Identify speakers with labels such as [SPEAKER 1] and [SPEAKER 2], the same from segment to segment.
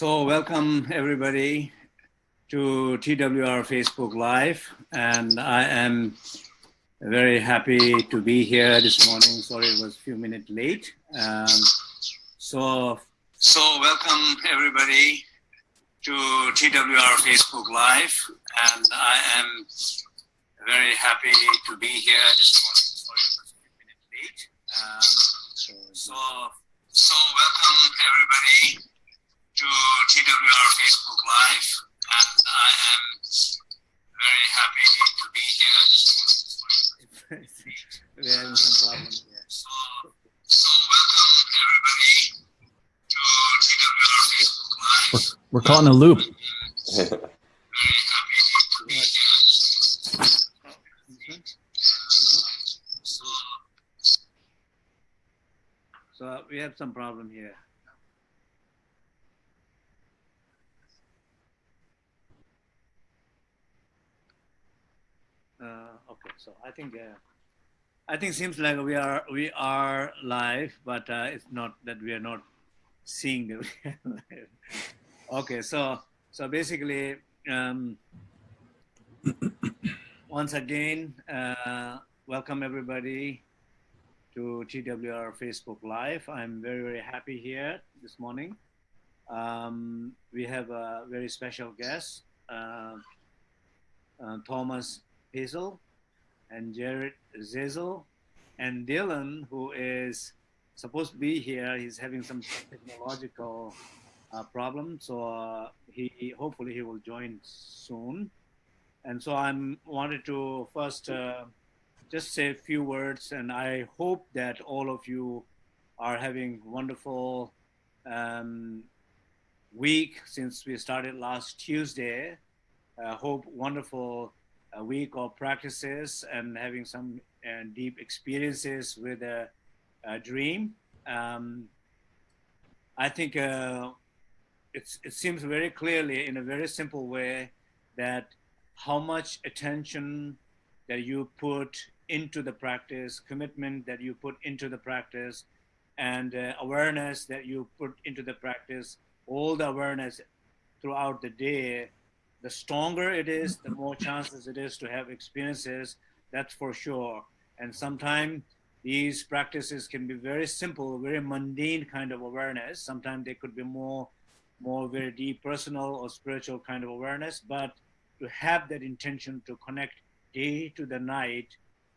[SPEAKER 1] So welcome everybody to TWR Facebook Live. And I am very happy to be here this morning. Sorry, it was a few minutes late. Um, so, so welcome everybody to TWR Facebook Live. And I am very happy to be here this morning. Sorry, it was a few minutes late. Um, so, so welcome everybody to TWR Facebook Live, and I am very happy to be here this morning.
[SPEAKER 2] We're having some problems here.
[SPEAKER 1] So, so welcome everybody to TWR Facebook Live.
[SPEAKER 3] We're caught in a loop.
[SPEAKER 1] Very happy to be here. So,
[SPEAKER 2] So we have some problem here. Okay, so I think uh, I think seems like we are we are live, but uh, it's not that we are not seeing the. Okay, so so basically, um, once again, uh, welcome everybody to TWR Facebook Live. I'm very very happy here this morning. Um, we have a very special guest, uh, uh, Thomas Hazel and Jared Zeizel and Dylan, who is supposed to be here. He's having some technological uh, problem, so uh, he hopefully he will join soon. And so I'm wanted to first uh, just say a few words, and I hope that all of you are having wonderful um, week since we started last Tuesday. Hope wonderful a week of practices and having some uh, deep experiences with a, a dream. Um, I think uh, it seems very clearly in a very simple way that how much attention that you put into the practice, commitment that you put into the practice, and uh, awareness that you put into the practice, all the awareness throughout the day the stronger it is, the more chances it is to have experiences, that's for sure. And sometimes these practices can be very simple, very mundane kind of awareness. Sometimes they could be more, more very deep personal or spiritual kind of awareness, but to have that intention to connect day to the night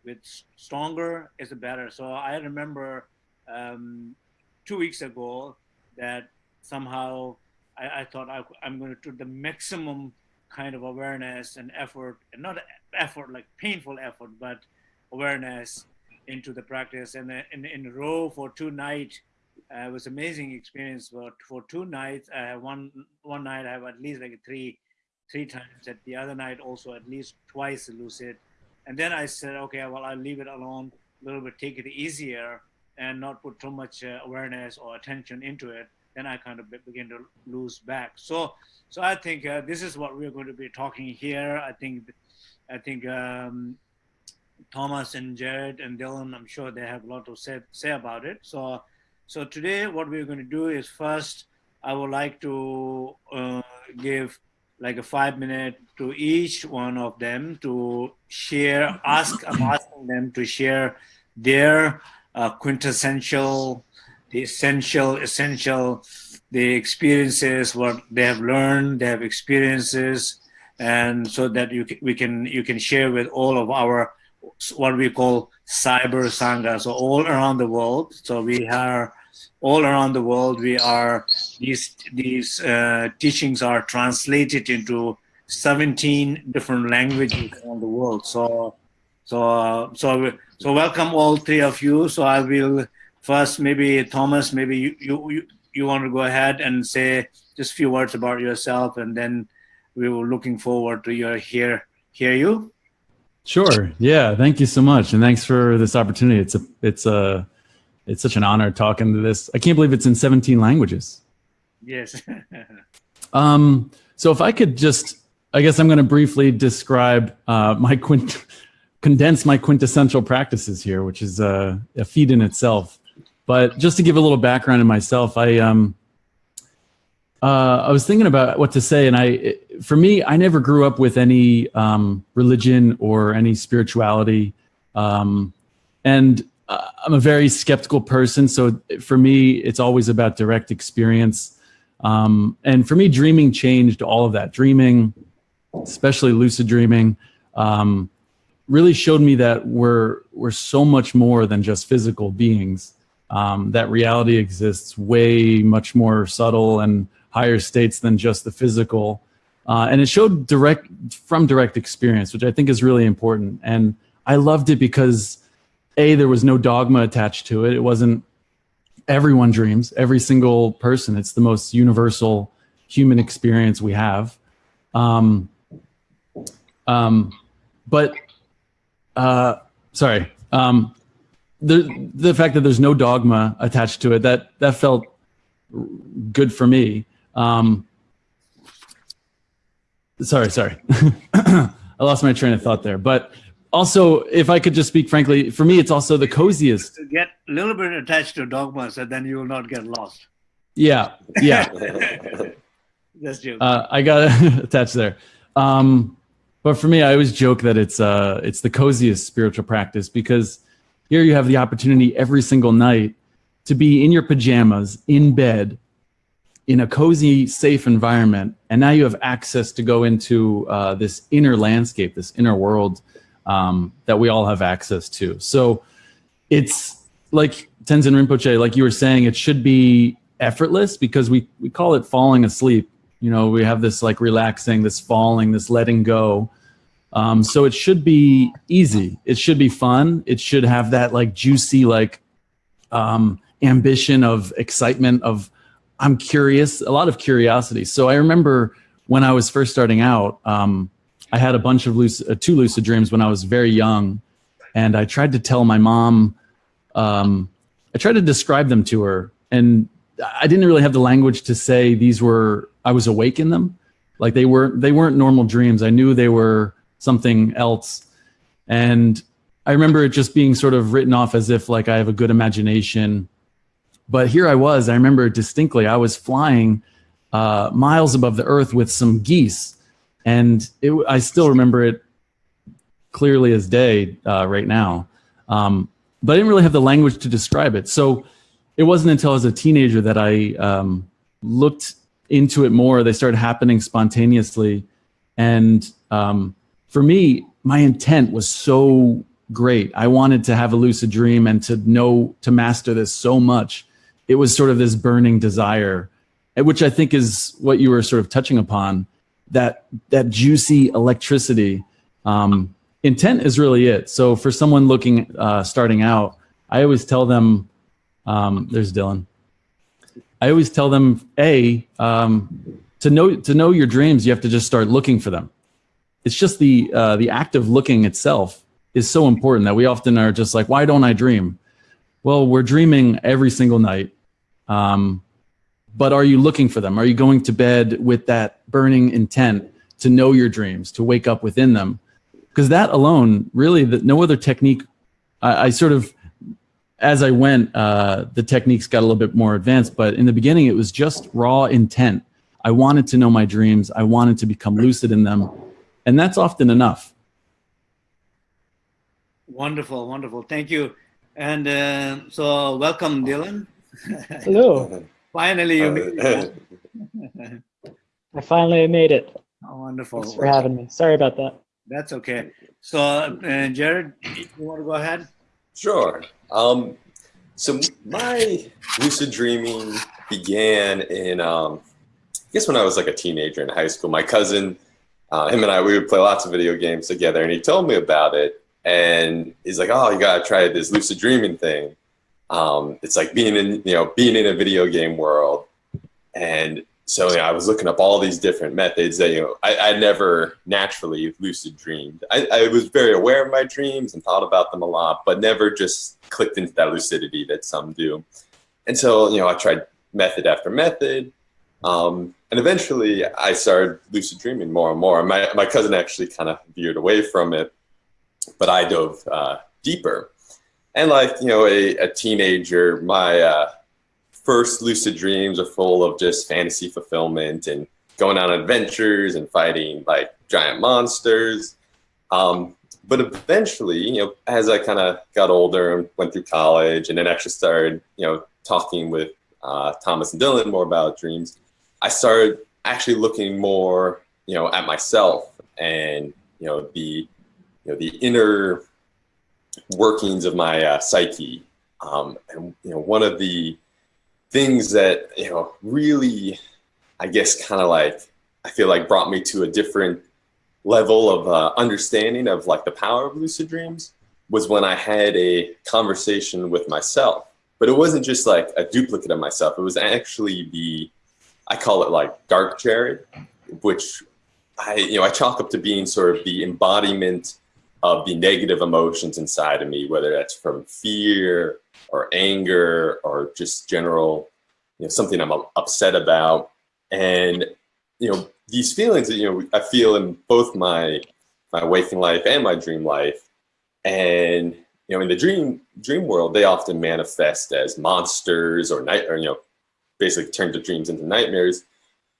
[SPEAKER 2] with stronger is better. So I remember um, two weeks ago that somehow I, I thought I, am going to do the maximum kind of awareness and effort, and not effort like painful effort, but awareness into the practice. And in, in a row for two nights, uh, it was amazing experience. But for two nights, uh, one one night I have at least like three three times. At the other night also at least twice lucid. And then I said, okay, well I'll leave it alone a little bit, take it easier, and not put too much uh, awareness or attention into it then I kind of begin to lose back. So, so I think uh, this is what we're going to be talking here. I think, I think um, Thomas and Jared and Dylan, I'm sure they have a lot to say, say about it. So, so today what we're going to do is first, I would like to uh, give like a five minute to each one of them to share, ask, I'm asking them to share their uh, quintessential the essential, essential, the experiences, what they have learned, they have experiences, and so that you we can you can share with all of our what we call cyber sangha, so all around the world. So we are all around the world. We are these these uh, teachings are translated into 17 different languages around the world. So so so so welcome all three of you. So I will first, maybe Thomas, maybe you, you, you want to go ahead and say just a few words about yourself, and then we were looking forward to your hear hear you.
[SPEAKER 3] Sure. Yeah. Thank you so much, and thanks for this opportunity. It's a it's a it's such an honor talking to this. I can't believe it's in 17 languages.
[SPEAKER 2] Yes.
[SPEAKER 3] um. So if I could just, I guess I'm going to briefly describe uh, my quint condense my quintessential practices here, which is uh, a feat in itself. But just to give a little background in myself, I um, uh, I was thinking about what to say, and I, for me, I never grew up with any um, religion or any spirituality, um, and uh, I'm a very skeptical person. So for me, it's always about direct experience, um, and for me, dreaming changed all of that. Dreaming, especially lucid dreaming, um, really showed me that we're we're so much more than just physical beings. Um, that reality exists way much more subtle and higher states than just the physical. Uh, and it showed direct from direct experience, which I think is really important. And I loved it because a there was no dogma attached to it. It wasn't everyone dreams, every single person. It's the most universal human experience we have. Um, um, but uh, sorry, um, the the fact that there's no dogma attached to it that that felt good for me. Um, sorry, sorry, I lost my train of thought there. But also, if I could just speak frankly, for me, it's also the coziest.
[SPEAKER 4] To Get a little bit attached to dogmas, and then you will not get lost.
[SPEAKER 3] Yeah, yeah.
[SPEAKER 4] That's joke.
[SPEAKER 3] Uh, I got attached there. Um, but for me, I always joke that it's uh, it's the coziest spiritual practice because here you have the opportunity every single night to be in your pajamas in bed in a cozy, safe environment, and now you have access to go into uh, this inner landscape, this inner world um, that we all have access to. So it's like Tenzin Rinpoche, like you were saying, it should be effortless because we we call it falling asleep. You know, we have this like relaxing, this falling, this letting go. Um, so it should be easy. It should be fun. It should have that like juicy like um, ambition of excitement of I'm curious, a lot of curiosity. So I remember when I was first starting out, um, I had a bunch of lucid, uh, two lucid dreams when I was very young, and I tried to tell my mom. Um, I tried to describe them to her, and I didn't really have the language to say these were. I was awake in them, like they weren't. They weren't normal dreams. I knew they were something else. And I remember it just being sort of written off as if like I have a good imagination. But here I was, I remember distinctly, I was flying uh, miles above the earth with some geese. And it, I still remember it clearly as day uh, right now. Um, but I didn't really have the language to describe it. So it wasn't until I was a teenager that I um, looked into it more. They started happening spontaneously. And um, for me, my intent was so great. I wanted to have a lucid dream and to know to master this so much. It was sort of this burning desire, which I think is what you were sort of touching upon. That that juicy electricity. Um, intent is really it. So for someone looking uh, starting out, I always tell them. Um, there's Dylan. I always tell them, a um, to know to know your dreams, you have to just start looking for them it's just the uh, the act of looking itself is so important that we often are just like, why don't I dream? Well, we're dreaming every single night. Um, but are you looking for them? Are you going to bed with that burning intent to know your dreams, to wake up within them? Because that alone, really, that no other technique. I, I, sort of, as I went, uh, the techniques got a little bit more advanced. But in the beginning, it was just raw intent. I wanted to know my dreams. I wanted to become lucid in them and that's often enough.
[SPEAKER 4] Wonderful, wonderful. Thank you. And uh, so, welcome, Dylan.
[SPEAKER 5] Hello.
[SPEAKER 4] finally, you made it.
[SPEAKER 5] I finally made it.
[SPEAKER 4] Oh, wonderful.
[SPEAKER 5] Thanks for having me. Sorry about that.
[SPEAKER 4] That's okay. So, uh, Jared, you want to go ahead?
[SPEAKER 1] Sure. Um, so my lucid dreaming began in, um, I guess when I was like a teenager in high school. My cousin uh, him and I, we would play lots of video games together, and he told me about it. And he's like, "Oh, you gotta try this lucid dreaming thing. Um, it's like being in, you know, being in a video game world." And so you know, I was looking up all these different methods that you know I, I never naturally lucid dreamed. I, I was very aware of my dreams and thought about them a lot, but never just clicked into that lucidity that some do. And so you know, I tried method after method. Um, and eventually I started lucid dreaming more and more. My, my cousin actually kind of veered away from it, but I dove uh, deeper. And like, you know, a, a teenager, my uh, first lucid dreams are full of just fantasy fulfillment and going on adventures and fighting like giant monsters. Um, but eventually, you know, as I kind of got older and went through college and then actually started, you know, talking with uh, Thomas and Dylan more about dreams, I started actually looking more, you know, at myself and, you know, the, you know, the inner workings of my uh, psyche. Um, and, you know, one of the things that, you know, really, I guess, kind of like, I feel like brought me to a different level of uh, understanding of like the power of lucid dreams was when I had a conversation with myself. But it wasn't just like a duplicate of myself. It was actually the, I call it like dark Jared, which I, you know, I chalk up to being sort of the embodiment of the negative emotions inside of me, whether that's from fear or anger or just general, you know, something I'm upset about. And, you know, these feelings that, you know, I feel in both my, my waking life and my dream life. And, you know, in the dream, dream world, they often manifest as monsters or night, or, you know, basically turn the dreams into nightmares.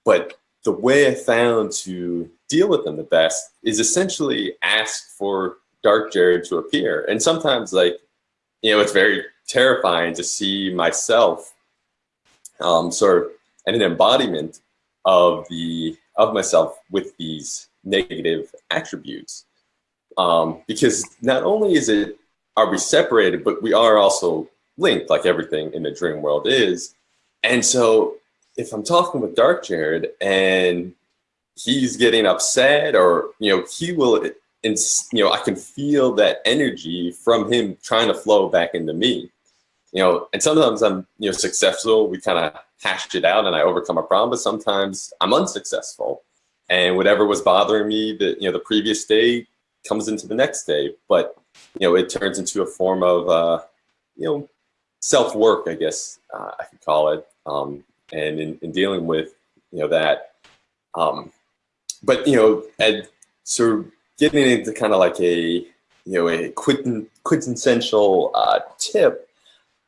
[SPEAKER 1] But the way I found to deal with them the best is essentially ask for Dark Jared to appear. And sometimes, like, you know, it's very terrifying to see myself um, sort of an embodiment of the of myself with these negative attributes. Um, because not only is it are we separated, but we are also linked, like everything in the dream world is. And so if I'm talking with Dark Jared and he's getting upset or, you know, he will, and you know, I can feel that energy from him trying to flow back into me, you know, and sometimes I'm, you know, successful. We kind of hashed it out and I overcome a problem, but sometimes I'm unsuccessful and whatever was bothering me that, you know, the previous day comes into the next day, but, you know, it turns into a form of, uh, you know, self-work, I guess uh, I could call it. Um, and in, in, dealing with, you know, that, um, but, you know, and of getting into kind of like a, you know, a quintessential uh, tip,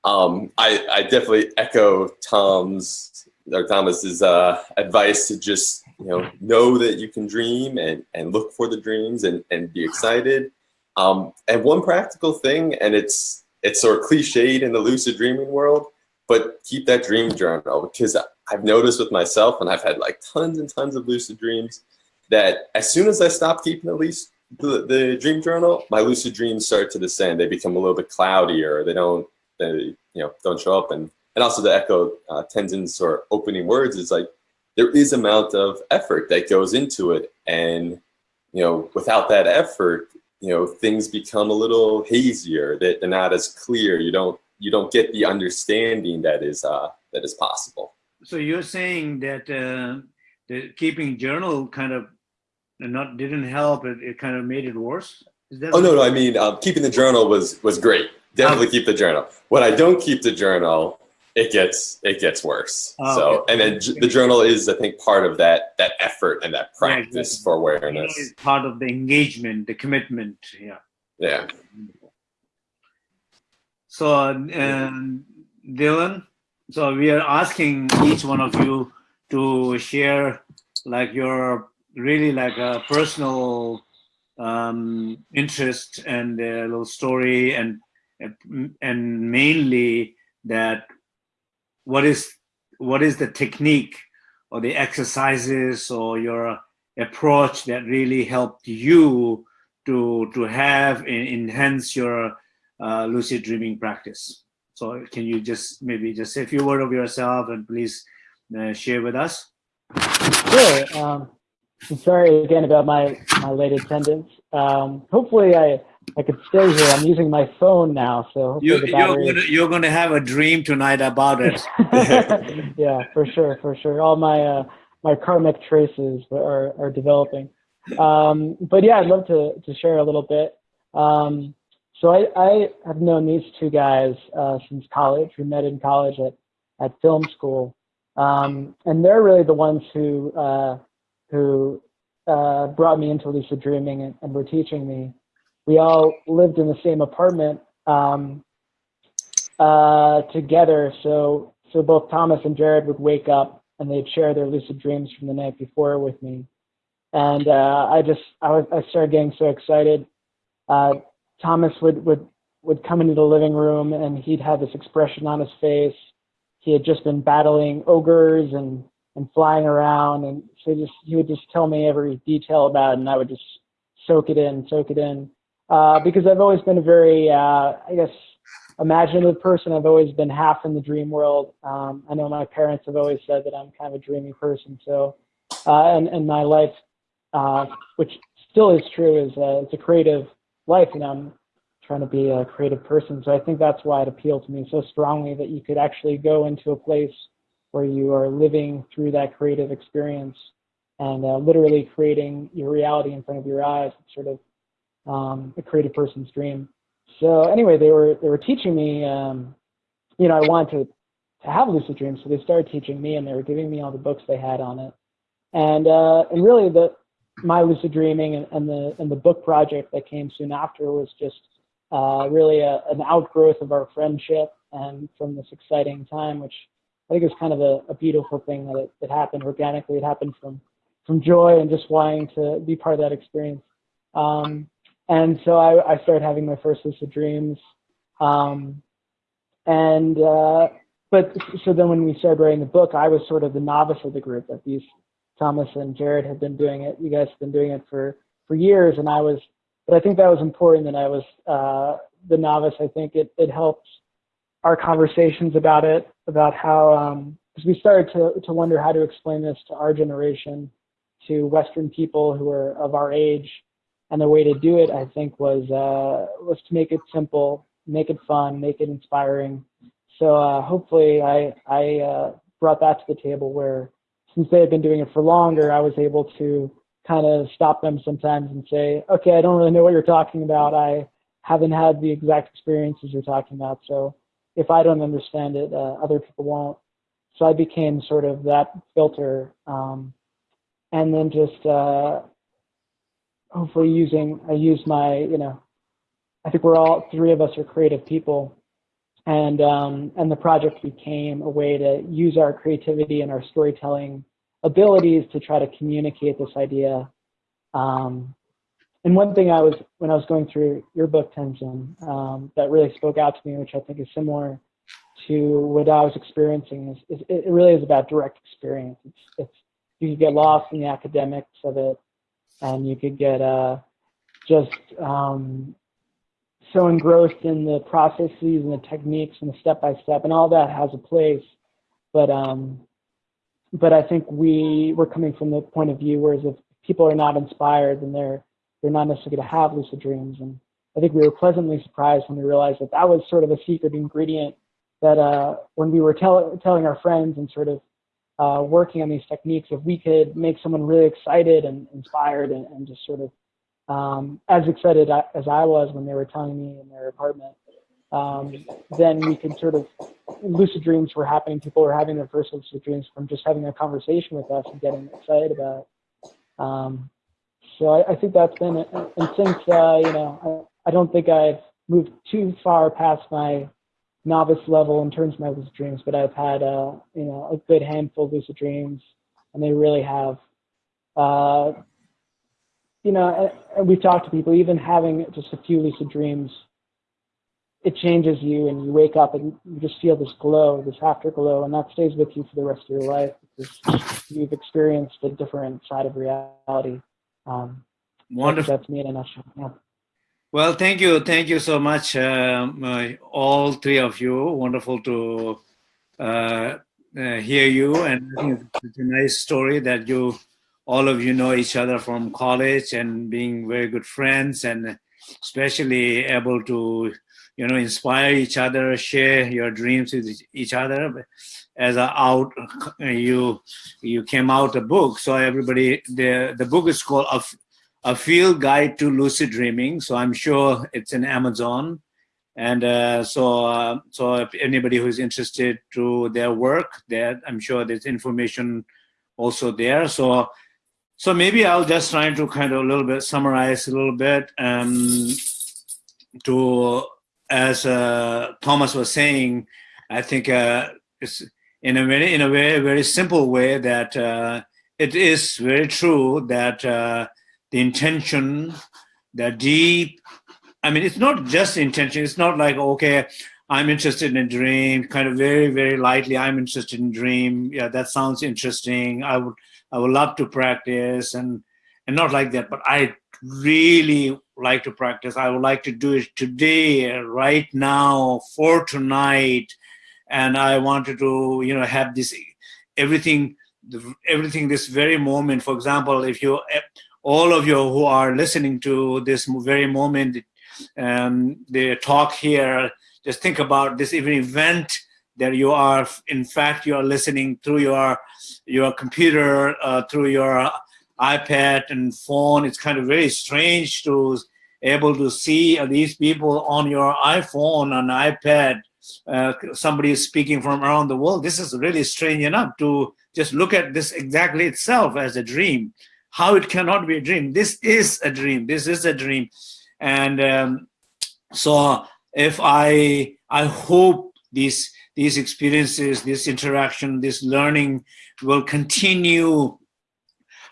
[SPEAKER 1] um, I, I definitely echo Tom's or Thomas's uh, advice to just, you know, know that you can dream and, and look for the dreams and, and be excited. Um, and one practical thing, and it's, it's sort of cliched in the lucid dreaming world, but keep that dream journal because I've noticed with myself and I've had like tons and tons of lucid dreams that as soon as I stop keeping at least the, the dream journal, my lucid dreams start to descend. They become a little bit cloudier. They don't, they, you know, don't show up. And, and also to echo uh, Tenzin's sort of opening words is like, there is amount of effort that goes into it. And, you know, without that effort, you know, things become a little hazier, that they're not as clear. You don't, you don't get the understanding that is, uh, that is possible.
[SPEAKER 4] So you're saying that uh, the keeping journal kind of not didn't help. It, it kind of made it worse.
[SPEAKER 1] oh no, no. I mean, um, keeping the journal was was great. Definitely um, keep the journal. What I don't keep the journal, it gets it gets worse. Oh, so, okay. and then the journal is, I think, part of that that effort and that practice yeah, exactly. for awareness.
[SPEAKER 4] Part of the engagement, the commitment. Yeah.
[SPEAKER 1] Yeah.
[SPEAKER 4] So, um, Dylan, so we are asking each one of you to share like your really like a personal um, interest and a little story and and mainly that what is what is the technique or the exercises or your approach that really helped you to to have and enhance your uh, lucid dreaming practice so can you just maybe just say a few words of yourself and please uh, share with us
[SPEAKER 5] sure um, sorry again about my, my late attendance. Um, hopefully I, I could stay here. I'm using my phone now, so
[SPEAKER 4] you, are going to, you're going to have a dream tonight about it.
[SPEAKER 5] yeah, for sure, for sure. All my uh, my karmic traces are are developing. Um, but yeah, I'd love to to share a little bit. Um, so I, I have known these two guys uh, since college. We met in college at at film school, um, and they're really the ones who uh, who uh, brought me into lucid dreaming and, and, were teaching me. We all lived in the same apartment um, uh, together. So so both Thomas and Jared would wake up and they'd share their lucid dreams from the night before with me. And uh, I just, I, was, I started getting so excited. Uh, Thomas would, would, would come into the living room and he'd have this expression on his face. He had just been battling ogres and, and flying around. And so just, he would just tell me every detail about it and I would just soak it in, soak it in. Uh, because I've always been a very, uh, I guess, imaginative person. I've always been half in the dream world. Um, I know my parents have always said that I'm kind of a dreamy person. So, uh, and, and my life, uh, which still is true, is uh, it's a creative life. You know, I'm trying to be a creative person. So I think that's why it appealed to me so strongly that you could actually go into a place where you are living through that creative experience and uh, literally creating your reality in front of your eyes. It's sort of um, a creative person's dream. So anyway, they were they were teaching me. Um, you know, I wanted to to have lucid dreams, so they started teaching me, and they were giving me all the books they had on it. And uh, and really, the my lucid dreaming and, and the and the book project that came soon after was just uh, really a, an outgrowth of our friendship and from this exciting time, which I think is kind of a, a beautiful thing that it, it happened organically. It happened from from joy and just wanting to be part of that experience. Um, and so I, I started having my first lucid dreams. Um, and uh, but so then when we started writing the book, I was sort of the novice of the group. That these Thomas and Jared had been doing it. You guys have been doing it for for years, and I was. But I think that was important that I was uh, the novice. I think it it helped our conversations about it, about how because um, we started to to wonder how to explain this to our generation, to Western people who are of our age, and the way to do it, I think, was uh, was to make it simple, make it fun, make it inspiring. So uh, hopefully, I I uh, brought that to the table where, since they had been doing it for longer, I was able to kind of stop them sometimes and say, okay, I don't really know what you're talking about. I haven't had the exact experiences you're talking about. So if I don't understand it, uh, other people won't. So I became sort of that filter, um, and then just uh, hopefully using I use my you know I think we're all three of us are creative people. And um, and the project became a way to use our creativity and our storytelling abilities to try to communicate this idea. Um, and one thing I was when I was going through your book Tenzin um, that really spoke out to me which I think is similar to what I was experiencing is, is it really is about direct experience. It's, it's you get lost in the academics of it and you could get uh, just um, so engrossed in the processes and the techniques and the step by step, and all that has a place. But um, but I think we we're coming from the point of view whereas if people are not inspired, then they're they're not necessarily going to have lucid dreams. And I think we were pleasantly surprised when we realized that that was sort of a secret ingredient that uh, when we were tell, telling our friends and sort of uh, working on these techniques, if we could make someone really excited and inspired and, and just sort of um, as excited as I was when they were telling me in their apartment, um, then we could sort of lucid dreams were happening. People were having their first lucid dreams from just having a conversation with us and getting excited about it. Um, so I, I, think that's been. And since, uh, you know, I, I don't think I've moved too far past my novice level in terms of my lucid dreams, but I've had uh, you know a good handful of lucid dreams, and they really have. Uh, you know, and we've talked to people. Even having just a few lucid dreams, it changes you, and you wake up and you just feel this glow, this afterglow, and that stays with you for the rest of your life because you've experienced a different side of reality. Um,
[SPEAKER 2] Wonderful.
[SPEAKER 5] That's me in a nutshell. Yeah.
[SPEAKER 2] Well, thank you. Thank you so much, um, uh, all three of you. Wonderful to uh, uh, hear you. And it's a nice story that you, all of you know each other from college and being very good friends and especially able to, you know, inspire each other, share your dreams with each other. As a out, you you came out a book. So everybody, the, the book is called a field guide to lucid dreaming. So I'm sure it's in Amazon. And uh, so, uh, so if anybody who's interested to their work, there, I'm sure there's information also there. So, so maybe I'll just try to kind of a little bit summarize a little bit. Um, to as uh, Thomas was saying, I think uh, it's in a very, in a very, very simple way that uh, it is very true that uh, the intention, the deep, I mean, it's not just intention. It's not like, okay, I'm interested in a dream, kind of very, very lightly, I'm interested in dream. Yeah, that sounds interesting. I would, I would love to practice and, and not like that, but I really like to practice. I would like to do it today, right now, for tonight. And I wanted to, you know, have this, everything, everything this very moment. For example, if you, all of you who are listening to this very moment, um, the talk here, just think about this even event that you are, in fact, you are listening through your, your computer, uh, through your iPad and phone. It's kind of very strange to able to see these people on your iPhone and iPad. Uh, somebody is speaking from around the world. This is really strange enough to just look at this exactly itself as a dream. How it cannot be a dream. This is a dream. This is a dream. And um, so if I, I hope these, these experiences, this interaction, this learning will continue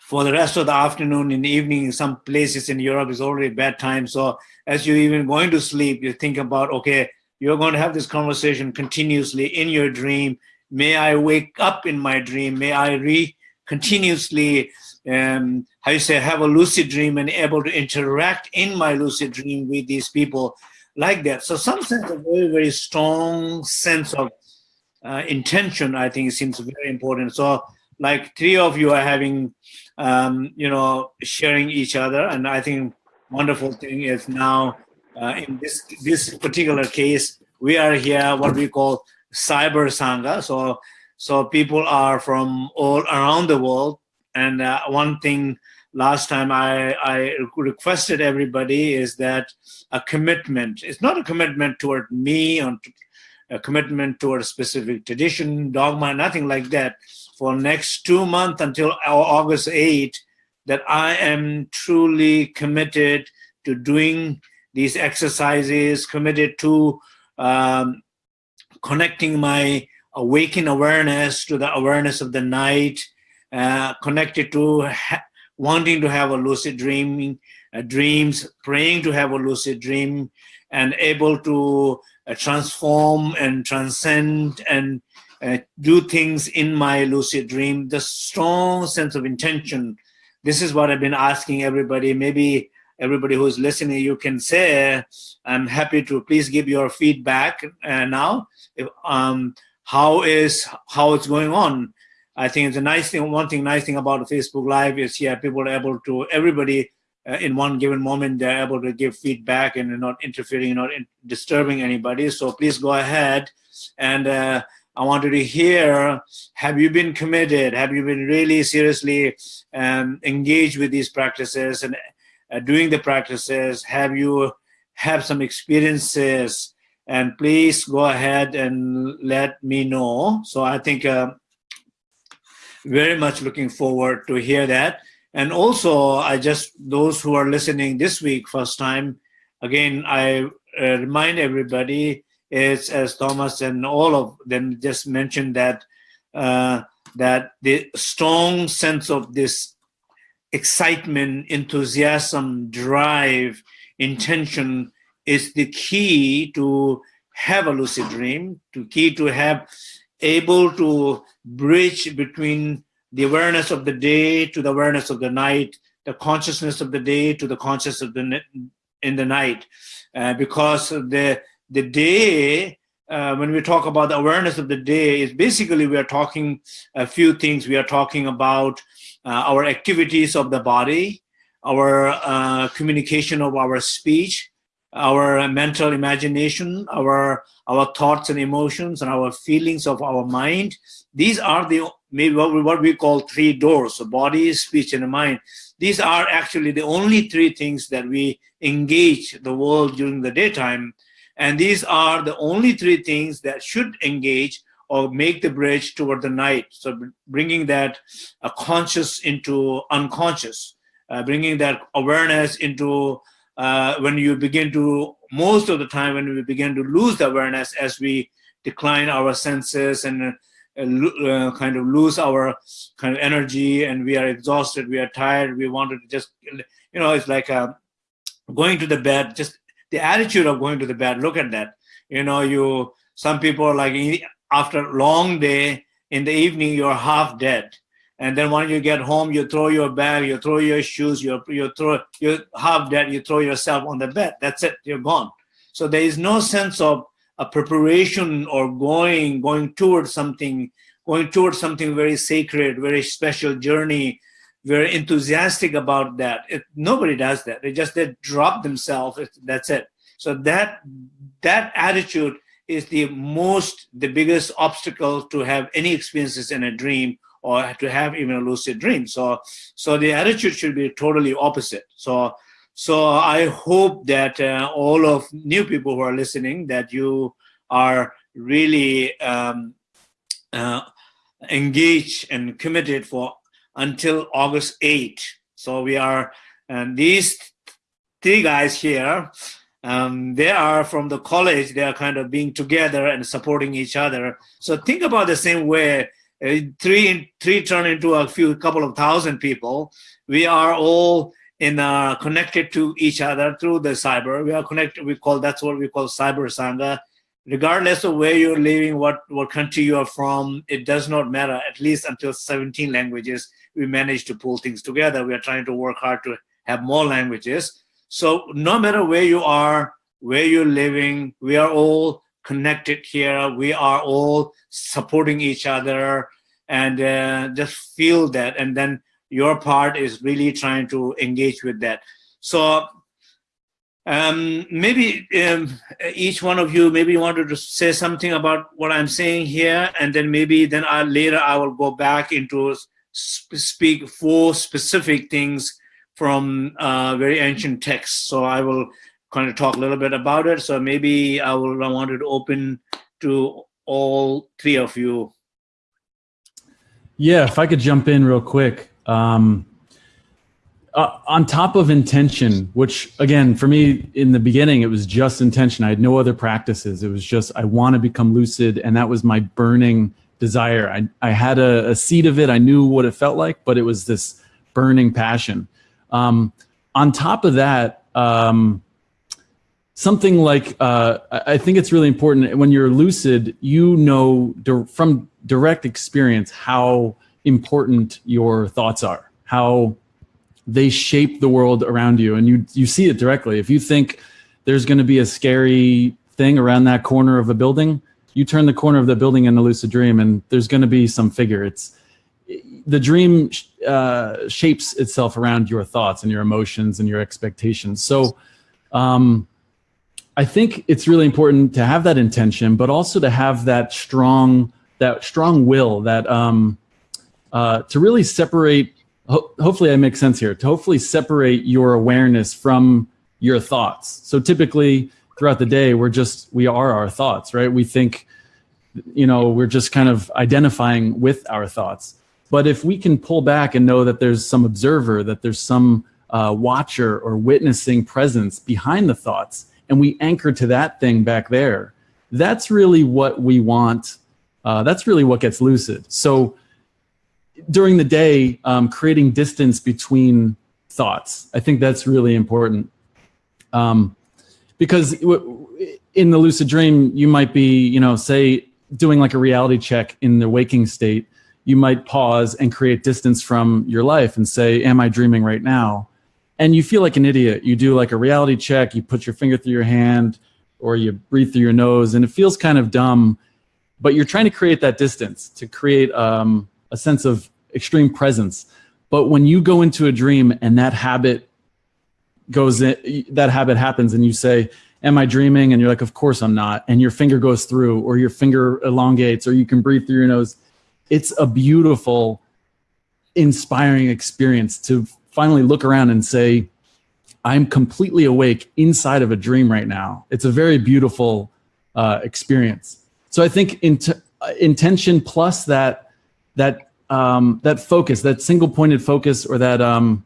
[SPEAKER 2] for the rest of the afternoon and evening in some places in Europe is already bedtime. So as you're even going to sleep, you think about, okay, you're going to have this conversation continuously in your dream. May I wake up in my dream? May I re continuously, um, how you say, have a lucid dream and able to interact in my lucid dream with these people like that. So some sense of very, very strong sense of uh, intention, I think seems very important. So like three of you are having um, you know, sharing each other. And I think wonderful thing is now uh, in this this particular case, we are here what we call cyber sangha. So so people are from all around the world. And uh, one thing last time I, I requested everybody is that a commitment. It's not a commitment toward me or a commitment toward a specific tradition, dogma, nothing like that for next two months until August 8 that I am truly committed to doing these exercises, committed to um, connecting my awakened awareness to the awareness of the night, uh, connected to wanting to have a lucid dreaming, uh, dreams, praying to have a lucid dream, and able to uh, transform and transcend and uh, do things in my lucid dream, the strong sense of intention. This is what I've been asking everybody. Maybe everybody who's listening, you can say, I'm happy to please give your feedback uh, now. If, um, how is, how it's going on. I think it's a nice thing, one thing, nice thing about Facebook Live is, yeah, people are able to, everybody uh, in one given moment, they're able to give feedback and not interfering, not in disturbing anybody. So please go ahead and uh, I wanted to hear, have you been committed? Have you been really seriously um, engaged with these practices and uh, doing the practices? Have you have some experiences? And please go ahead and let me know. So I think uh, very much looking forward to hear that. And also, I just, those who are listening this week, first time, again, I uh, remind everybody is, as Thomas and all of them just mentioned, that uh, that the strong sense of this excitement, enthusiasm, drive, intention is the key to have a lucid dream, to key to have able to bridge between the awareness of the day to the awareness of the night, the consciousness of the day to the consciousness of the in the night, uh, because the the day, uh, when we talk about the awareness of the day, is basically we are talking a few things. We are talking about uh, our activities of the body, our uh, communication of our speech, our mental imagination, our our thoughts and emotions, and our feelings of our mind. These are the maybe what we, what we call three doors: so body, speech, and mind. These are actually the only three things that we engage the world during the daytime and these are the only three things that should engage or make the bridge toward the night. So bringing that uh, conscious into unconscious, uh, bringing that awareness into uh, when you begin to, most of the time when we begin to lose the awareness as we decline our senses and uh, kind of lose our kind of energy and we are exhausted, we are tired, we wanted to just, you know, it's like uh, going to the bed, just the attitude of going to the bed. Look at that. You know, you, some people like, after a long day in the evening, you're half dead. And then when you get home, you throw your bag, you throw your shoes, you, you throw, you have that, you throw yourself on the bed. That's it, you're gone. So there is no sense of a preparation or going going towards something going towards something very sacred very special journey very enthusiastic about that. It, nobody does that. They just they drop themselves. That's it. So that that attitude is the most the biggest obstacle to have any experiences in a dream or to have even a lucid dream so so the attitude should be totally opposite so so I hope that uh, all of new people who are listening, that you are really um, uh, engaged and committed for until August 8. So we are, and these three guys here, um, they are from the college, they are kind of being together and supporting each other. So think about the same way, three, three turn into a few couple of thousand people. We are all in uh, connected to each other through the cyber. We are connected. We call that's what we call cyber sangha. Regardless of where you're living, what what country you are from, it does not matter. At least until 17 languages, we manage to pull things together. We are trying to work hard to have more languages. So no matter where you are, where you're living, we are all connected here. We are all supporting each other, and uh, just feel that, and then your part is really trying to engage with that. So um, maybe um, each one of you maybe wanted to say something about what I'm saying here, and then maybe then I, later I will go back into sp speak four specific things from uh, very ancient texts. So I will kind of talk a little bit about it. So maybe I will I wanted to open to all three of you.
[SPEAKER 3] Yeah, if I could jump in real quick. Um, uh, on top of intention, which again, for me in the beginning, it was just intention. I had no other practices. It was just, I want to become lucid. And that was my burning desire. I, I had a, a seed of it. I knew what it felt like, but it was this burning passion. Um, on top of that, um, something like, uh, I think it's really important when you're lucid, you know from direct experience how important your thoughts are, how they shape the world around you. And you, you see it directly. If you think there's going to be a scary thing around that corner of a building, you turn the corner of the building in a lucid dream and there's going to be some figure. It's the dream uh, shapes itself around your thoughts and your emotions and your expectations. So um, I think it's really important to have that intention, but also to have that strong, that strong will, that um, uh, to really separate, ho hopefully I make sense here, to hopefully separate your awareness from your thoughts. So typically throughout the day, we're just, we are our thoughts, right? We think, you know, we're just kind of identifying with our thoughts. But if we can pull back and know that there's some observer, that there's some uh, watcher or witnessing presence behind the thoughts, and we anchor to that thing back there, that's really what we want. Uh, that's really what gets lucid. So during the day, um, creating distance between thoughts. I think that's really important. Um, because in the lucid dream, you might be, you know, say doing like a reality check in the waking state, you might pause and create distance from your life and say, am I dreaming right now? And you feel like an idiot. You do like a reality check, you put your finger through your hand or you breathe through your nose and it feels kind of dumb, but you're trying to create that distance to create um, a sense of extreme presence. But when you go into a dream and that habit goes in, that habit happens and you say, am I dreaming? And you're like, of course I'm not. And your finger goes through or your finger elongates or you can breathe through your nose. It's a beautiful, inspiring experience to finally look around and say, I'm completely awake inside of a dream right now. It's a very beautiful uh, experience. So I think int intention plus that, that um, that focus, that single pointed focus or that, um,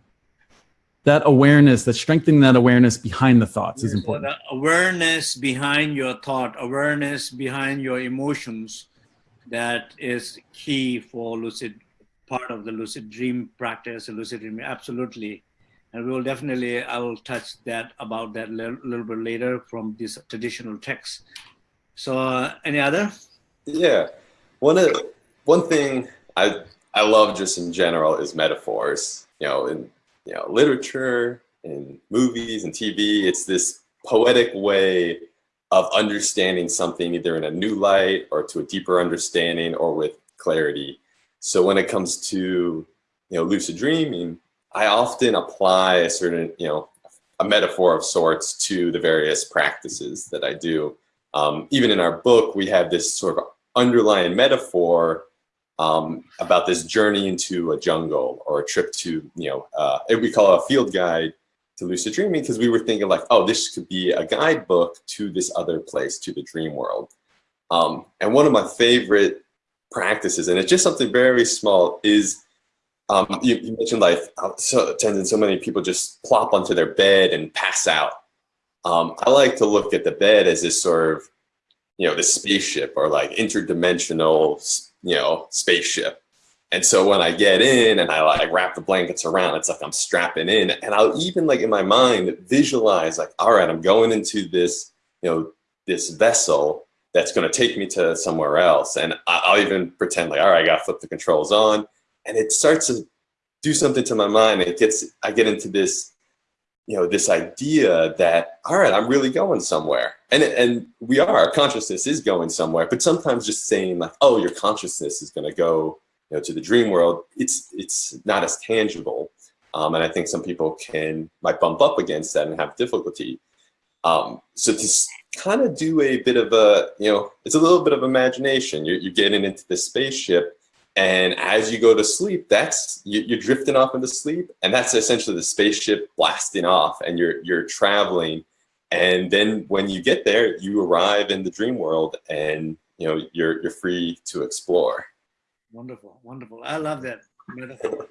[SPEAKER 3] that awareness, that strengthening that awareness behind the thoughts is important.
[SPEAKER 2] So awareness behind your thought, awareness behind your emotions. that is key for lucid, part of the lucid dream practice, lucid dream, absolutely. And we will definitely, I will touch that about that a little, bit later from this traditional text. So uh, any other?
[SPEAKER 1] Yeah, one, of, one thing I, I love just in general is metaphors, you know, in you know, literature, in movies and TV, it's this poetic way of understanding something either in a new light or to a deeper understanding or with clarity. So when it comes to, you know, lucid dreaming, I often apply a certain, you know, a metaphor of sorts to the various practices that I do. Um, even in our book, we have this sort of underlying metaphor um, about this journey into a jungle or a trip to, you know, uh, we call a field guide to lucid dreaming because we were thinking like, oh, this could be a guidebook to this other place, to the dream world. Um, and one of my favorite practices, and it's just something very small, is um, you, you, mentioned like so, and so many people just plop onto their bed and pass out. Um, I like to look at the bed as this sort of, you know, the spaceship or like interdimensional, you know, spaceship. And so when I get in and I like wrap the blankets around, it's like I'm strapping in and I'll even like in my mind visualize like, all right, I'm going into this, you know, this vessel that's going to take me to somewhere else. And I'll even pretend like, all right, I got to flip the controls on and it starts to do something to my mind. It gets, I get into this, you know, this idea that, all right, I'm really going somewhere. And, and we are, our consciousness is going somewhere, but sometimes just saying like, oh, your consciousness is going to go you know, to the dream world, it's it's not as tangible. Um, and I think some people can might bump up against that and have difficulty. Um, so to kind of do a bit of a, you know, it's a little bit of imagination. You're, you're getting into the spaceship and as you go to sleep, that's you, are drifting off into sleep, and that's essentially the spaceship blasting off, and you're you're traveling. And then when you get there, you arrive in the dream world, and you know you're you're free to explore.
[SPEAKER 2] Wonderful, wonderful. I love that metaphor.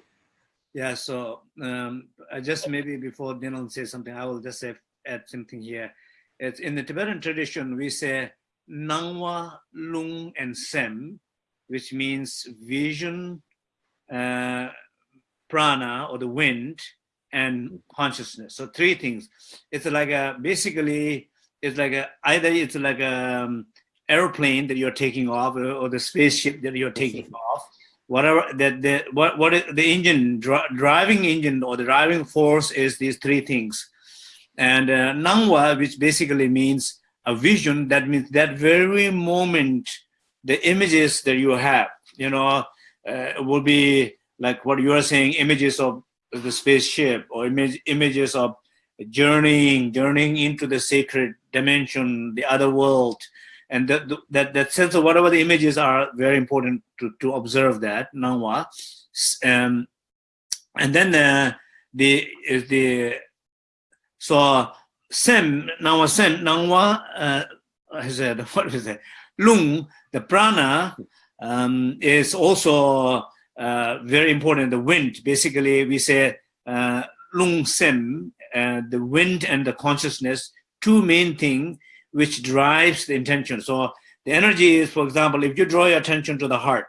[SPEAKER 2] Yeah, so um, I just maybe before Dylan says something, I will just say, add something here. It's in the Tibetan tradition, we say Nangwa, Lung, and Sem, which means vision, uh, prana, or the wind, and consciousness. So three things. It's like a, basically, it's like a, either it's like a, um, airplane that you're taking off or, or the spaceship that you're taking off, whatever that the what what is the engine dri driving engine or the driving force is these three things, and uh, nangwa, which basically means a vision. That means that very moment, the images that you have, you know, uh, will be like what you are saying, images of the spaceship or image, images of journeying, journeying into the sacred dimension, the other world, and that that that sense of whatever the images are very important to to observe that nangwa um, and then uh, the the so sem nangwa sem nangwa uh, I said what is it lung the prana um, is also uh, very important the wind basically we say uh, lung sem uh, the wind and the consciousness two main thing which drives the intention. So the energy is, for example, if you draw your attention to the heart,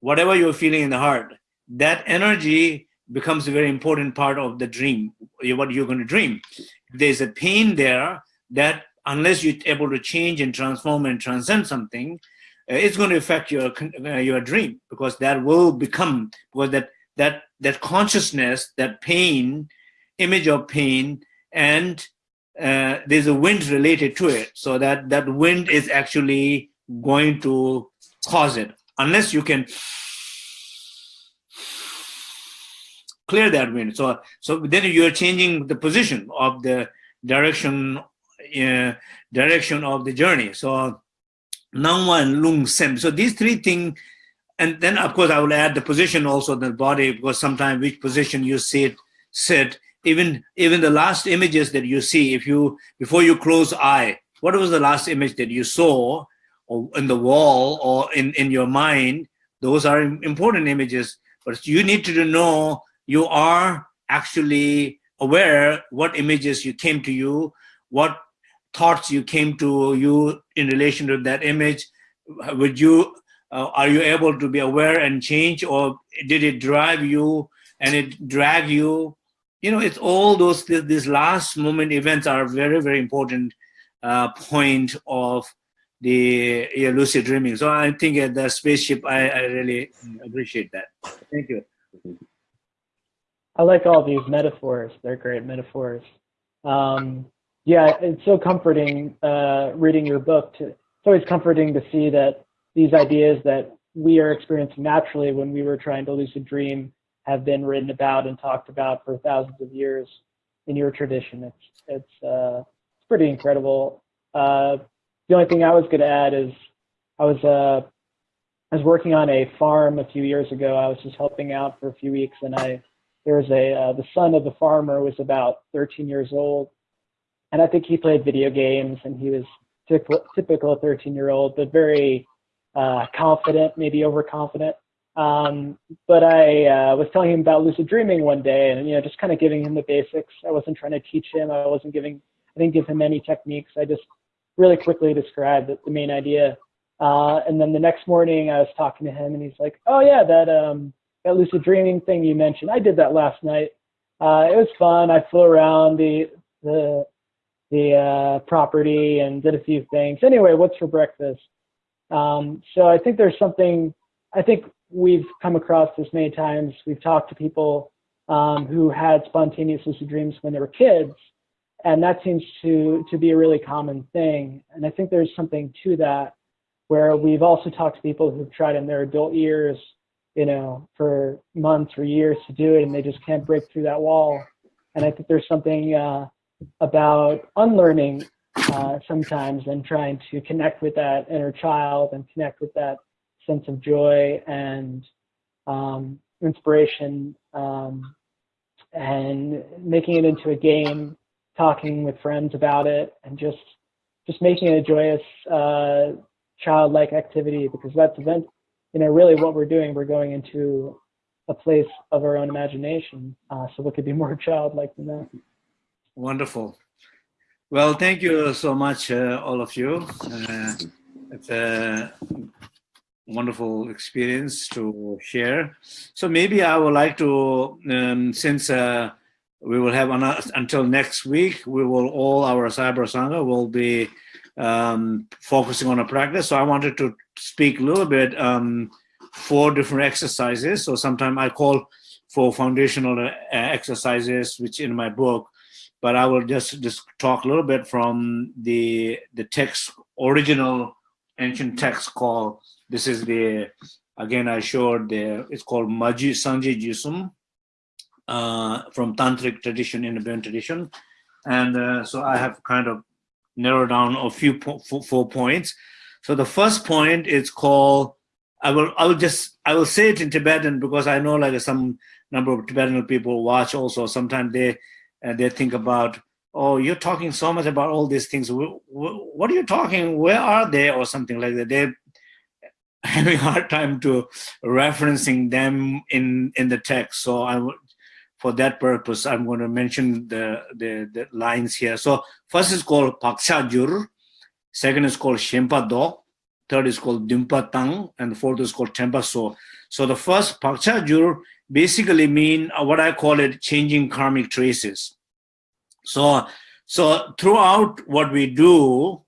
[SPEAKER 2] whatever you're feeling in the heart, that energy becomes a very important part of the dream, what you're going to dream. There's a pain there that unless you're able to change and transform and transcend something, uh, it's going to affect your uh, your dream because that will become because that that that consciousness, that pain, image of pain, and uh, there's a wind related to it. So that, that wind is actually going to cause it. Unless you can clear that wind. So, so then you're changing the position of the direction, uh, direction of the journey. So Nangwa and Lung Sem. So these three things, and then of course I will add the position also the body because sometimes which position you sit, sit even even the last images that you see if you before you close eye what was the last image that you saw or in the wall or in in your mind those are important images but you need to know you are actually aware what images you came to you what thoughts you came to you in relation to that image. Would you uh, are you able to be aware and change or did it drive you and it drag you? You know it's all those these last moment events are very very important uh, point of the yeah, lucid dreaming. So i think at the spaceship I, I really appreciate that. Thank you
[SPEAKER 5] i like all these metaphors they're great metaphors um, yeah it's so comforting uh, reading your book to, it's always comforting to see that these ideas that we are experiencing naturally when we were trying to lucid dream have been written about and talked about for thousands of years in your tradition. It's it's uh, it's pretty incredible. Uh, the only thing I was going to add is I was uh, I was working on a farm a few years ago. I was just helping out for a few weeks, and I there was a uh, the son of the farmer was about 13 years old, and I think he played video games, and he was typical, typical 13 year old, but very uh, confident, maybe overconfident. Um, but I uh, was telling him about lucid dreaming one day, and you know, just kind of giving him the basics. I wasn't trying to teach him. I wasn't giving. I didn't give him any techniques. I just really quickly described the, the main idea. Uh, and then the next morning, I was talking to him, and he's like, "Oh yeah, that um, that lucid dreaming thing you mentioned. I did that last night. Uh, it was fun. I flew around the the the uh, property and did a few things. Anyway, what's for breakfast?" Um, so I think there's something, I think we've come across this many times. We've talked to people um, who had spontaneous lucid dreams when they were kids, and that seems to, to be a really common thing. And I think there's something to that where we've also talked to people who've tried in their adult years, you know, for months or years to do it, and they just can't break through that wall. And I think there's something uh, about unlearning uh, sometimes and trying to connect with that inner child and connect with that sense of joy and um, inspiration um, and making it into a game, talking with friends about it, and just just making it a joyous, uh, childlike activity because that's event, you know, really what we're doing. We're going into a place of our own imagination. Uh, so what could be more childlike than that?
[SPEAKER 2] Wonderful. Well, thank you so much, uh, all of you. Uh, it's a wonderful experience to share. So maybe I would like to, um, since uh, we will have until next week, we will all our Cyber Sangha will be um, focusing on a practice. So I wanted to speak a little bit um, four different exercises. So sometimes I call for foundational uh, exercises, which in my book but I will just just talk a little bit from the the text original ancient text called this is the again I showed the it's called Maji Sanji Jusum uh, from tantric tradition in the Buddhist tradition, and uh, so I have kind of narrowed down a few po four points. So the first point is called I will I will just I will say it in Tibetan because I know like some number of Tibetan people watch also. Sometimes they and they think about, oh, you're talking so much about all these things. What are you talking? Where are they? Or something like that. They're having a hard time to referencing them in in the text. So I for that purpose, I'm going to mention the, the, the lines here. So first is called Paksha Jur, second is called Shempa Do, third is called Dimpa Tang, and fourth is called Tempa So. So the first Paksha Jur basically mean uh, what I call it changing karmic traces. So, so throughout what we do,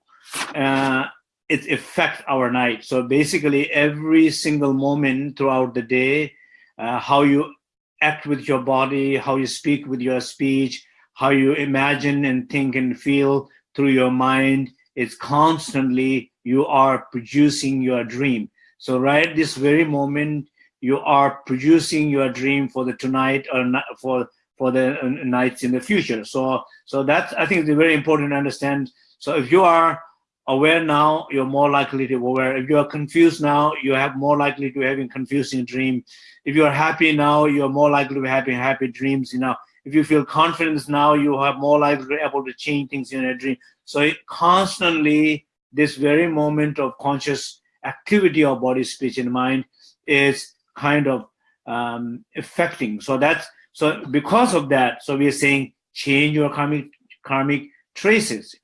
[SPEAKER 2] uh, it affects our night. So basically every single moment throughout the day, uh, how you act with your body, how you speak with your speech, how you imagine and think and feel through your mind, it's constantly you are producing your dream. So right this very moment, you are producing your dream for the tonight or for for the uh, nights in the future. So so that's I think it's very important to understand. So if you are aware now, you're more likely to be aware. If you are confused now, you have more likely to having confusing dream. If you are happy now, you're more likely to be having happy dreams. You know, if you feel confidence now, you have more likely to be able to change things in a dream. So constantly, this very moment of conscious activity of body, speech, and mind is kind of um, affecting. So that's so because of that. So we are saying change your karmic karmic traces,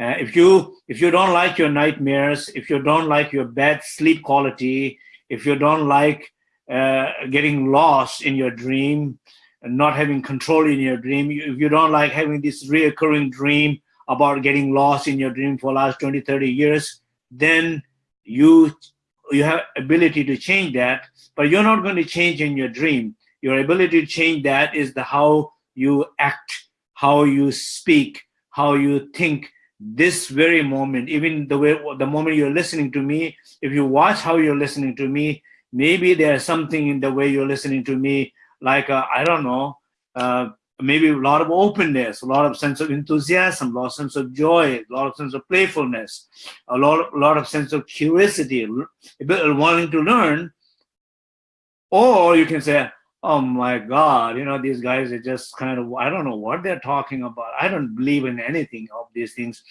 [SPEAKER 2] Uh, if you if you don't like your nightmares, if you don't like your bad sleep quality, if you don't like uh, getting lost in your dream, and not having control in your dream, if you don't like having this reoccurring dream about getting lost in your dream for last 20, 30 years, then you you have ability to change that, but you're not going to change in your dream. Your ability to change that is the how you act, how you speak, how you think, this very moment, even the way the moment you're listening to me, if you watch how you're listening to me, maybe there's something in the way you're listening to me, like uh, I don't know, uh, maybe a lot of openness, a lot of sense of enthusiasm, a lot of sense of joy, a lot of sense of playfulness, a lot, of, a lot of sense of curiosity, wanting to learn. Or you can say, oh my God, you know, these guys are just kind of, I don't know what they're talking about. I don't believe in anything of these things.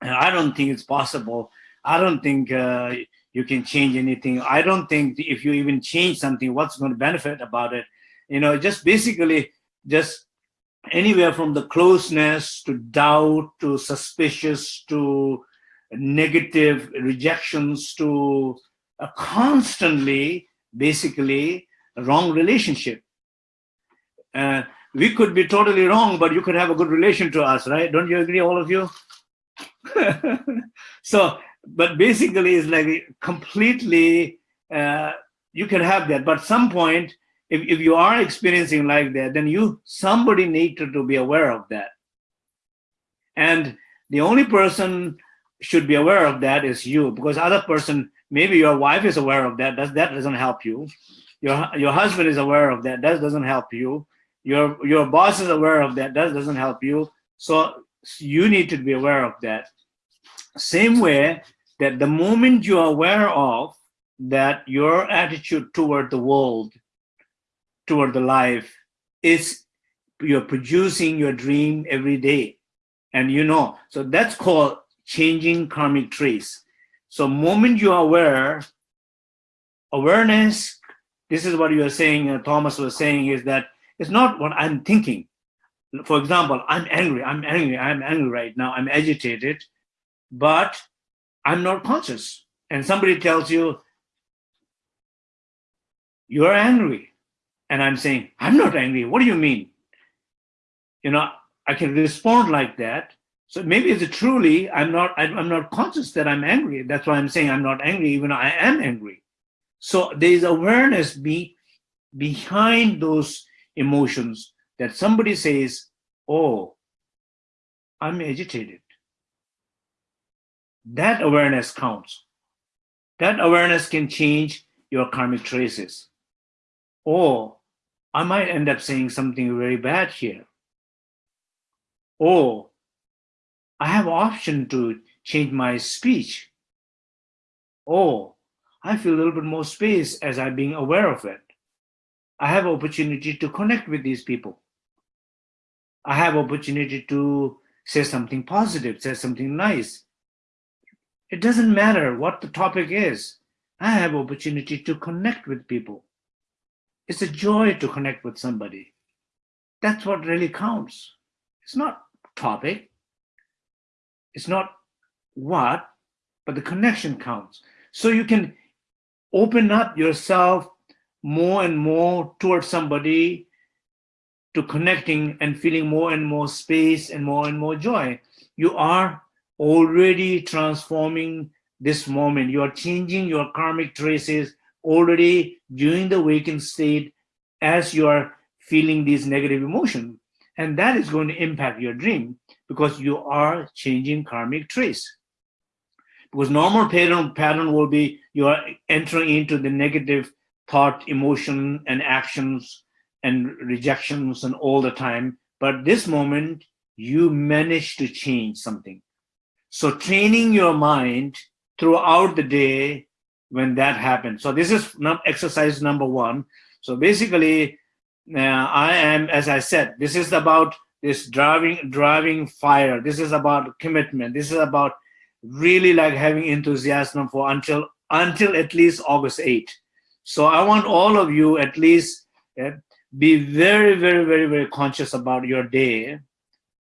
[SPEAKER 2] And I don't think it's possible. I don't think uh, you can change anything. I don't think if you even change something, what's going to benefit about it? You know, just basically just anywhere from the closeness to doubt to suspicious to negative rejections to constantly basically wrong relationship. Uh, we could be totally wrong, but you could have a good relation to us, right? Don't you agree, all of you? so, but basically it's like completely, uh, you can have that, but some point, if, if you are experiencing like that, then you, somebody need to, to be aware of that. And the only person should be aware of that is you, because other person, maybe your wife is aware of that, that, that doesn't help you your your husband is aware of that. That doesn't help you. Your your boss is aware of that. That doesn't help you. So you need to be aware of that. Same way that the moment you are aware of that your attitude toward the world toward the life is you're producing your dream every day. And you know so that's called changing karmic trace so moment you are aware awareness this is what you are saying, uh, Thomas was saying, is that it's not what I'm thinking. For example, I'm angry, I'm angry, I'm angry right now, I'm agitated, but I'm not conscious. And somebody tells you, you're angry. And I'm saying, I'm not angry. What do you mean? You know, I can respond like that. So maybe it's truly, I'm not, I'm not conscious that I'm angry. That's why I'm saying I'm not angry, even I am angry. So there is awareness be, behind those emotions that somebody says, oh, I'm agitated. That awareness counts. That awareness can change your karmic traces. Or I might end up saying something very bad here. Or I have option to change my speech. Or I feel a little bit more space as I'm being aware of it. I have opportunity to connect with these people. I have opportunity to say something positive, say something nice. It doesn't matter what the topic is. I have opportunity to connect with people. It's a joy to connect with somebody. That's what really counts. It's not topic. It's not what, but the connection counts. So you can open up yourself more and more towards somebody to connecting and feeling more and more space and more and more joy. You are already transforming this moment. You are changing your karmic traces already during the awakened state as you are feeling these negative emotions. And that is going to impact your dream because you are changing karmic trace. Because normal pattern, pattern will be you are entering into the negative thought, emotion, and actions and rejections and all the time. But this moment, you manage to change something. So training your mind throughout the day when that happens. So this is exercise number one. So basically, uh, I am, as I said, this is about this driving driving fire. This is about commitment. This is about really like having enthusiasm for until until at least August 8. So I want all of you at least uh, be very, very, very, very conscious about your day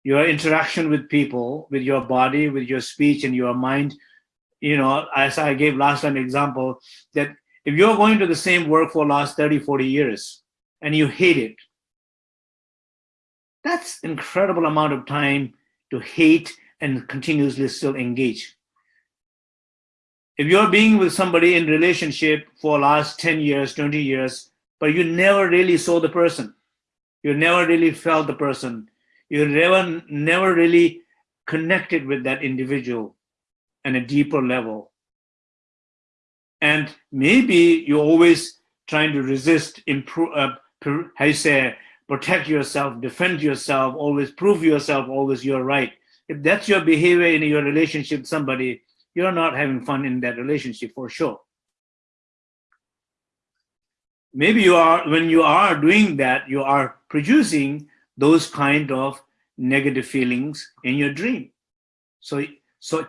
[SPEAKER 2] your interaction with people, with your body, with your speech and your mind. You know, as I gave last time example, that if you're going to the same work for last 30, 40 years and you hate it, that's incredible amount of time to hate and continuously still engage. If you're being with somebody in relationship for last 10 years, 20 years, but you never really saw the person, you never really felt the person, you never, never really connected with that individual on a deeper level. And maybe you're always trying to resist, improve, uh, how you say, protect yourself, defend yourself, always prove yourself, always you're right. If that's your behavior in your relationship with somebody, you're not having fun in that relationship for sure. Maybe you are, when you are doing that, you are producing those kind of negative feelings in your dream. So, so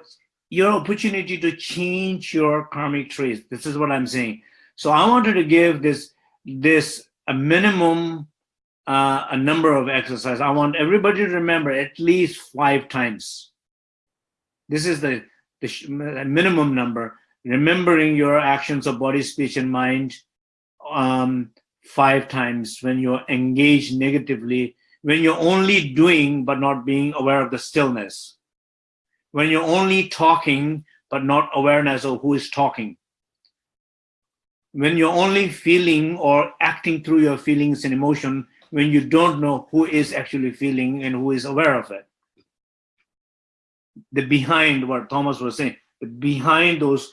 [SPEAKER 2] your opportunity to change your karmic trace. This is what I'm saying. So I wanted to give this, this a minimum, uh, a number of exercises. I want everybody to remember at least five times. This is the the minimum number, remembering your actions of body, speech, and mind um, five times when you're engaged negatively, when you're only doing but not being aware of the stillness, when you're only talking but not awareness of who is talking, when you're only feeling or acting through your feelings and emotion when you don't know who is actually feeling and who is aware of it the behind what Thomas was saying, behind those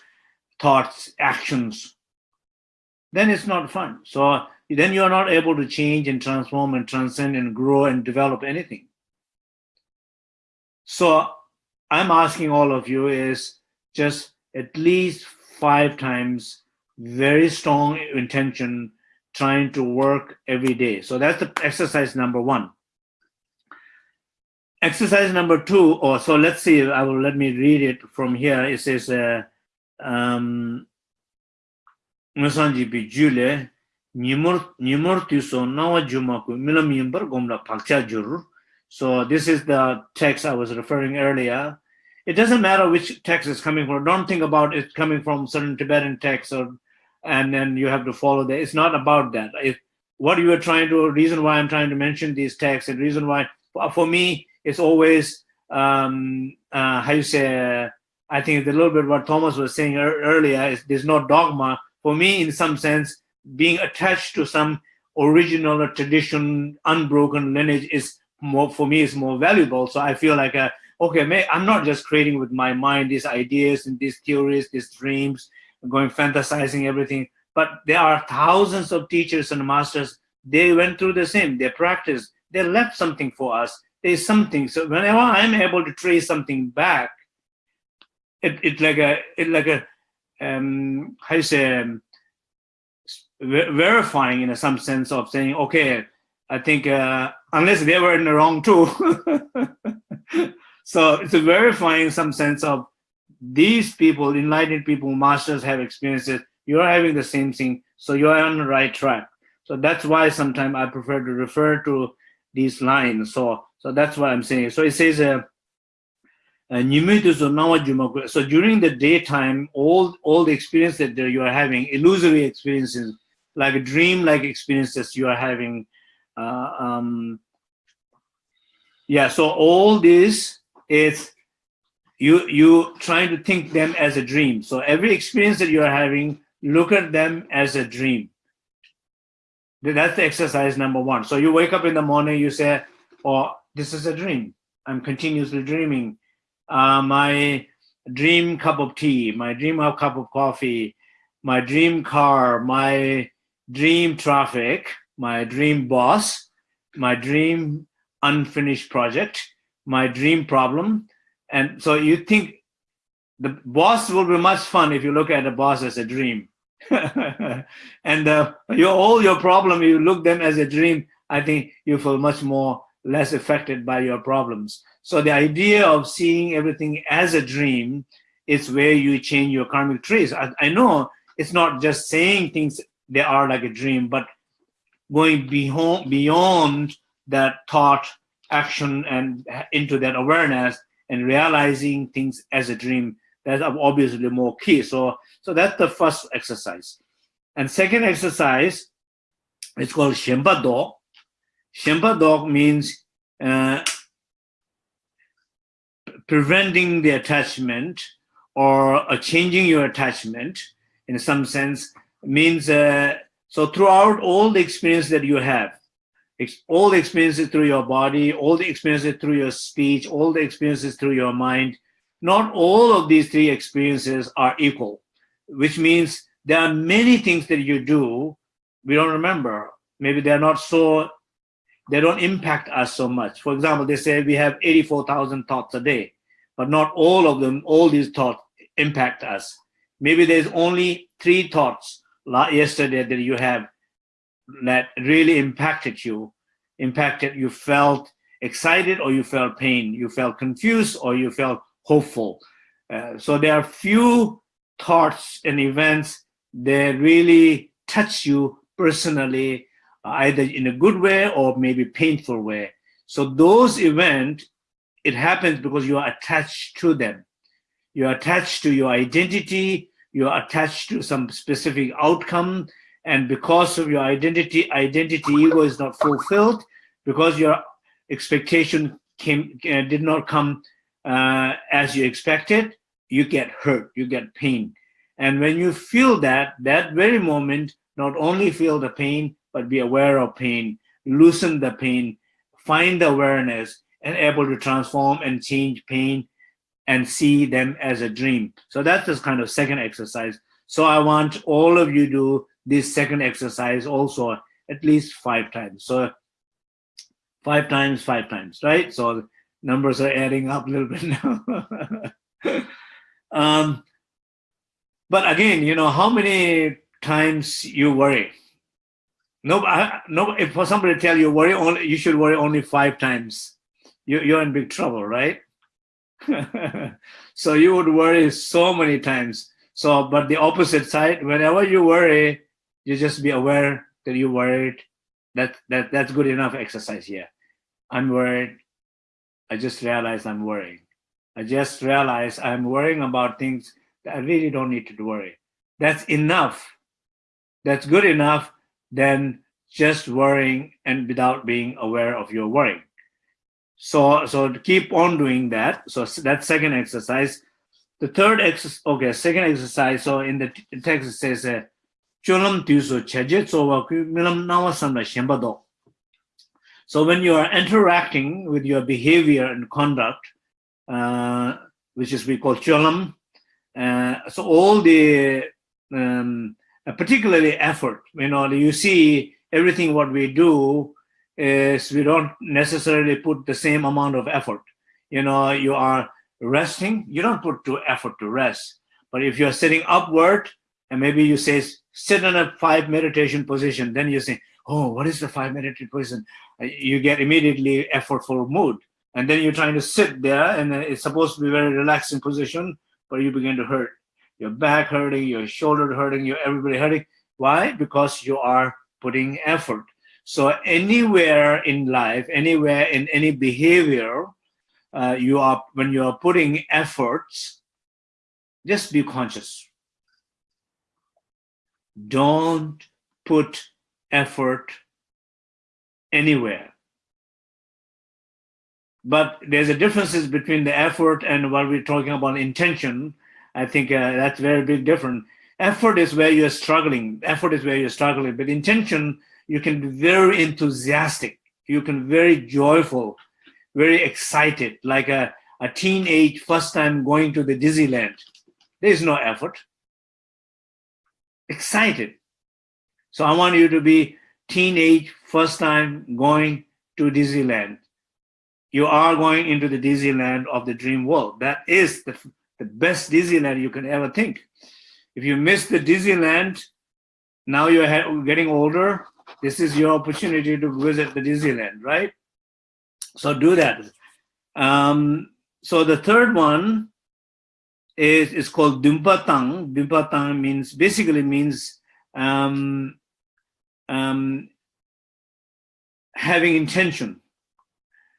[SPEAKER 2] thoughts, actions, then it's not fun. So then you're not able to change and transform and transcend and grow and develop anything. So I'm asking all of you is just at least five times very strong intention trying to work every day. So that's the exercise number one. Exercise number two, or so let's see, I will let me read it from here. It says, uh, um, Jule, So this is the text I was referring earlier. It doesn't matter which text is coming from. Don't think about it coming from certain Tibetan text or, and then you have to follow that. It's not about that. What you are trying to, reason why I'm trying to mention these texts and reason why, for me, it's always um, uh, how you say. Uh, I think it's a little bit what Thomas was saying er earlier is there's no dogma for me. In some sense, being attached to some original or tradition, unbroken lineage is more for me is more valuable. So I feel like uh, okay, may, I'm not just creating with my mind these ideas and these theories, these dreams, going fantasizing everything. But there are thousands of teachers and masters. They went through the same. They practiced. They left something for us there's something. So whenever I'm able to trace something back, it it like a it like a um how you say um, verifying in some sense of saying okay I think uh, unless they were in the wrong too. so it's a verifying some sense of these people, enlightened people, masters have experiences. You're having the same thing, so you're on the right track. So that's why sometimes I prefer to refer to these lines. So so that's what I'm saying. So it says, uh, uh so during the daytime, all all the experience that you are having, illusory experiences, like a dream-like experiences you are having, uh, um, yeah. So all this is you you trying to think them as a dream. So every experience that you are having, look at them as a dream. That's the exercise number one. So you wake up in the morning, you say, "Oh, this is a dream. I'm continuously dreaming. Uh, my dream cup of tea, my dream of cup of coffee, my dream car, my dream traffic, my dream boss, my dream unfinished project, my dream problem. And so you think the boss will be much fun if you look at the boss as a dream. and uh, your all your problem, you look them as a dream, I think you feel much more less affected by your problems. So the idea of seeing everything as a dream is where you change your karmic trace. I, I know it's not just saying things they are like a dream, but going beyond, beyond that thought action and into that awareness and realizing things as a dream. That's obviously more key. So, so that's the first exercise. And second exercise it's called Shenpa Do. Shenpa Do means uh, preventing the attachment or uh, changing your attachment in some sense means uh, so throughout all the experience that you have all the experiences through your body all the experiences through your speech all the experiences through your mind not all of these three experiences are equal which means there are many things that you do we don't remember. Maybe they're not so they don't impact us so much. For example they say we have 84,000 thoughts a day but not all of them all these thoughts impact us. Maybe there's only three thoughts yesterday that you have that really impacted you, impacted you felt excited or you felt pain, you felt confused or you felt hopeful. Uh, so there are few thoughts and events that really touch you personally, either in a good way or maybe painful way. So those events, it happens because you are attached to them. You're attached to your identity, you're attached to some specific outcome, and because of your identity, identity ego is not fulfilled, because your expectation came uh, did not come uh, as you expected, you get hurt, you get pain. And when you feel that, that very moment, not only feel the pain, but be aware of pain, loosen the pain, find the awareness, and able to transform and change pain and see them as a dream. So that's this kind of second exercise. So I want all of you to this second exercise also at least five times. So five times, five times, right? So numbers are adding up a little bit now. um, but again, you know, how many times you worry? No, no. If somebody tell you worry only, you should worry only five times. You, you're in big trouble, right? so you would worry so many times. So, but the opposite side, whenever you worry, you just be aware that you're worried. That that that's good enough exercise here. I'm worried. I just realized I'm worrying. I just realized I'm worrying about things that I really don't need to worry. That's enough. That's good enough than just worrying and without being aware of your worrying. So, so keep on doing that. So that's second exercise. The third exercise, okay, second exercise. So in the text it says, uh, so when you are interacting with your behavior and conduct, uh, which is we call cholam, uh, so all the, um, particularly effort, you know, you see everything what we do is we don't necessarily put the same amount of effort. You know, you are resting, you don't put to effort to rest. But if you're sitting upward and maybe you say, sit in a five meditation position, then you say, oh, what is the five meditation position? You get immediately effortful mood. And then you're trying to sit there and it's supposed to be very relaxing position, but you begin to hurt. Your back hurting, your shoulder hurting, your everybody hurting. Why? Because you are putting effort. So anywhere in life, anywhere in any behavior, uh, you are when you are putting efforts, just be conscious. Don't put effort anywhere. But there's a differences between the effort and what we're talking about intention. I think uh, that's very big difference. Effort is where you're struggling. Effort is where you're struggling. But intention you can be very enthusiastic. You can very joyful, very excited, like a, a teenage first time going to the Disneyland. There's no effort. Excited. So I want you to be teenage first time going to Disneyland. You are going into the Disneyland of the dream world. That is the, the best Disneyland you can ever think. If you miss the Disneyland, now you're getting older, this is your opportunity to visit the Disneyland, right? So do that. Um, so the third one is, is called Dumpatang. Dumpatang means, basically means um, um, having intention.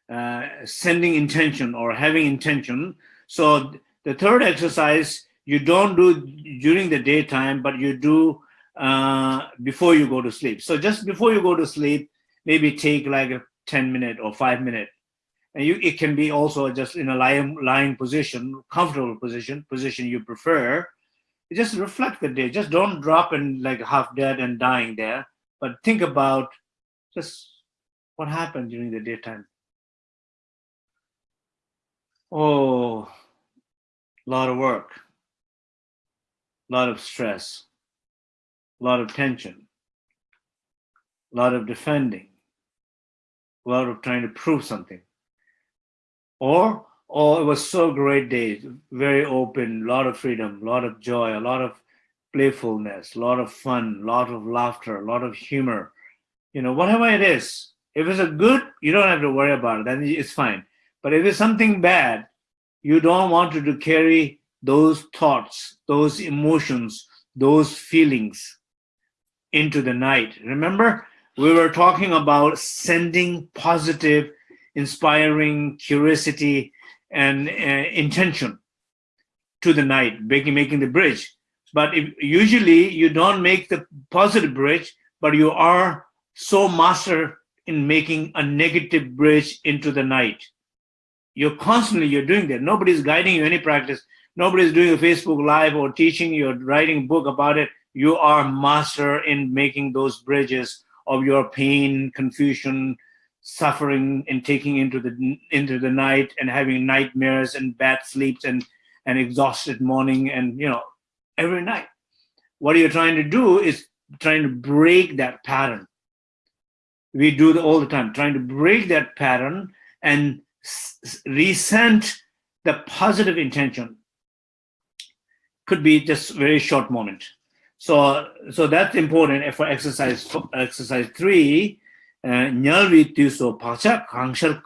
[SPEAKER 2] uh, sending intention or having intention. So the third exercise you don't do during the daytime, but you do uh, before you go to sleep. So just before you go to sleep, maybe take like a 10 minute or five minute. And you, it can be also just in a lying, lying position, comfortable position, position you prefer. Just reflect the day. Just don't drop in like half dead and dying there, but think about just what happened during the daytime. Oh, a lot of work, a lot of stress, a lot of tension, a lot of defending, a lot of trying to prove something. Or, oh, it was so great day, very open, a lot of freedom, a lot of joy, a lot of playfulness, a lot of fun, a lot of laughter, a lot of humor. You know, whatever it is, if it's a good, you don't have to worry about it, then it's fine. But if it's something bad, you don't want to, to carry those thoughts, those emotions, those feelings into the night. Remember, we were talking about sending positive, inspiring curiosity and uh, intention to the night, making, making the bridge. But if, usually you don't make the positive bridge, but you are so master in making a negative bridge into the night. You're constantly, you're doing that. Nobody's guiding you any practice. Nobody's doing a Facebook live or teaching you or writing a book about it. You are master in making those bridges of your pain, confusion, suffering and taking into the into the night and having nightmares and bad sleeps and an exhausted morning and you know every night. What you're trying to do is trying to break that pattern. We do all the time trying to break that pattern and resent the positive intention. Could be just very short moment. So so that's important for exercise exercise three kangshar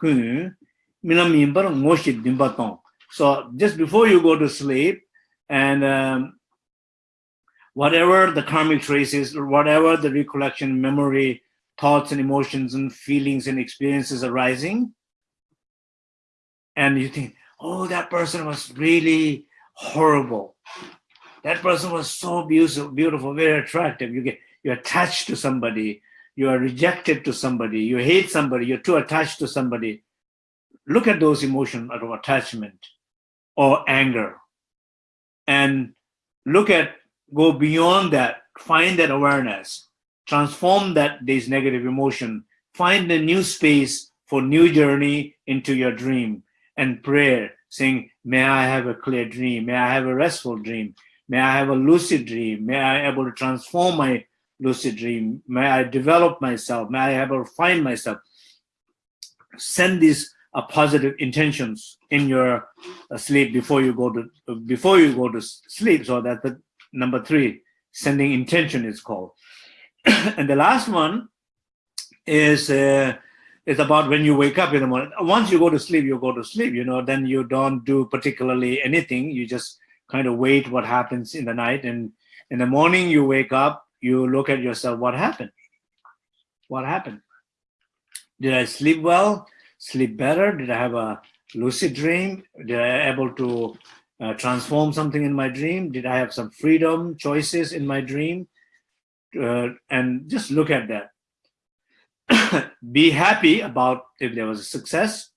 [SPEAKER 2] so just before you go to sleep and um, whatever the karmic traces whatever the recollection memory thoughts and emotions and feelings and experiences arising and you think oh that person was really horrible. That person was so beautiful beautiful very attractive. You get you're attached to somebody you are rejected to somebody you hate somebody you're too attached to somebody look at those emotions of attachment or anger. And look at go beyond that find that awareness transform that these negative emotion find a new space for new journey into your dream and prayer saying may i have a clear dream? May i have a restful dream? May i have a lucid dream? May i able to transform my lucid dream may i develop myself may i to find myself send these uh, positive intentions in your uh, sleep before you go to uh, before you go to sleep so that the number three sending intention is called and the last one is uh, is about when you wake up in the morning. Once you go to sleep, you go to sleep. You know, then you don't do particularly anything. You just kind of wait what happens in the night, and in the morning you wake up. You look at yourself. What happened? What happened? Did I sleep well? Sleep better? Did I have a lucid dream? Did I able to uh, transform something in my dream? Did I have some freedom choices in my dream? uh, and just look at that. Be happy about if there was a success,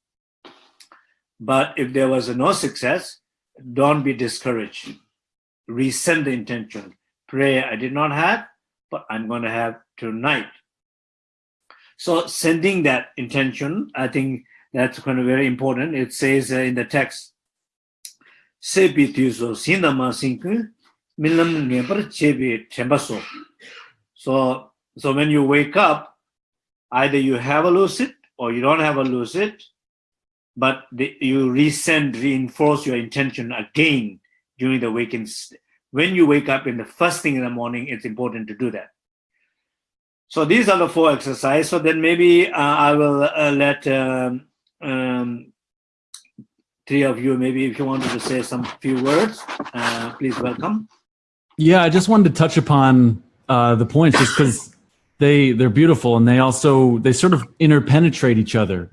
[SPEAKER 2] but if there was no success, don't be discouraged. Resend the intention. Pray, I did not have, but I'm going to have tonight. So sending that intention, I think that's kind of very important. It says uh, in the text, Sepitiuso sinama sinku milam ngebar chebi tembaso. So, so when you wake up, either you have a lucid or you don't have a lucid, but the, you resend, reinforce your intention again during the waking. When you wake up in the first thing in the morning, it's important to do that. So these are the four exercises. So then maybe uh, I will uh, let um, um, three of you, maybe if you wanted to say some few words, uh, please welcome.
[SPEAKER 3] Yeah, I just wanted to touch upon uh, the points just because they they're beautiful and they also they sort of interpenetrate each other.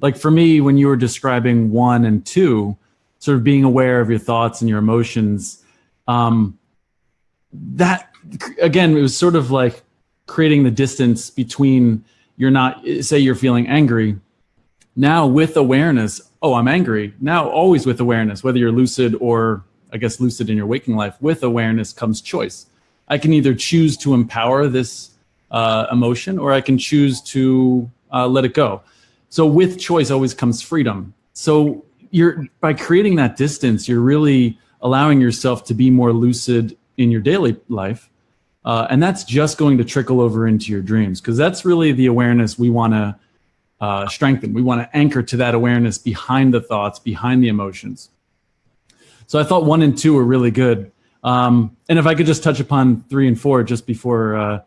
[SPEAKER 3] like for me, when you were describing one and two, sort of being aware of your thoughts and your emotions, um, that again, it was sort of like creating the distance between you're not, say you're feeling angry. Now with awareness, oh, I'm angry. Now always with awareness, whether you're lucid or I guess lucid in your waking life, with awareness comes choice. I can either choose to empower this uh, emotion or I can choose to uh, let it go. So with choice always comes freedom. So you're by creating that distance, you're really allowing yourself to be more lucid in your daily life. Uh, and that's just going to trickle over into your dreams because that's really the awareness we want to uh, strengthen. We want to anchor to that awareness behind the thoughts, behind the emotions. So I thought one and two were really good. Um, and if I could just touch upon three and four just before, uh,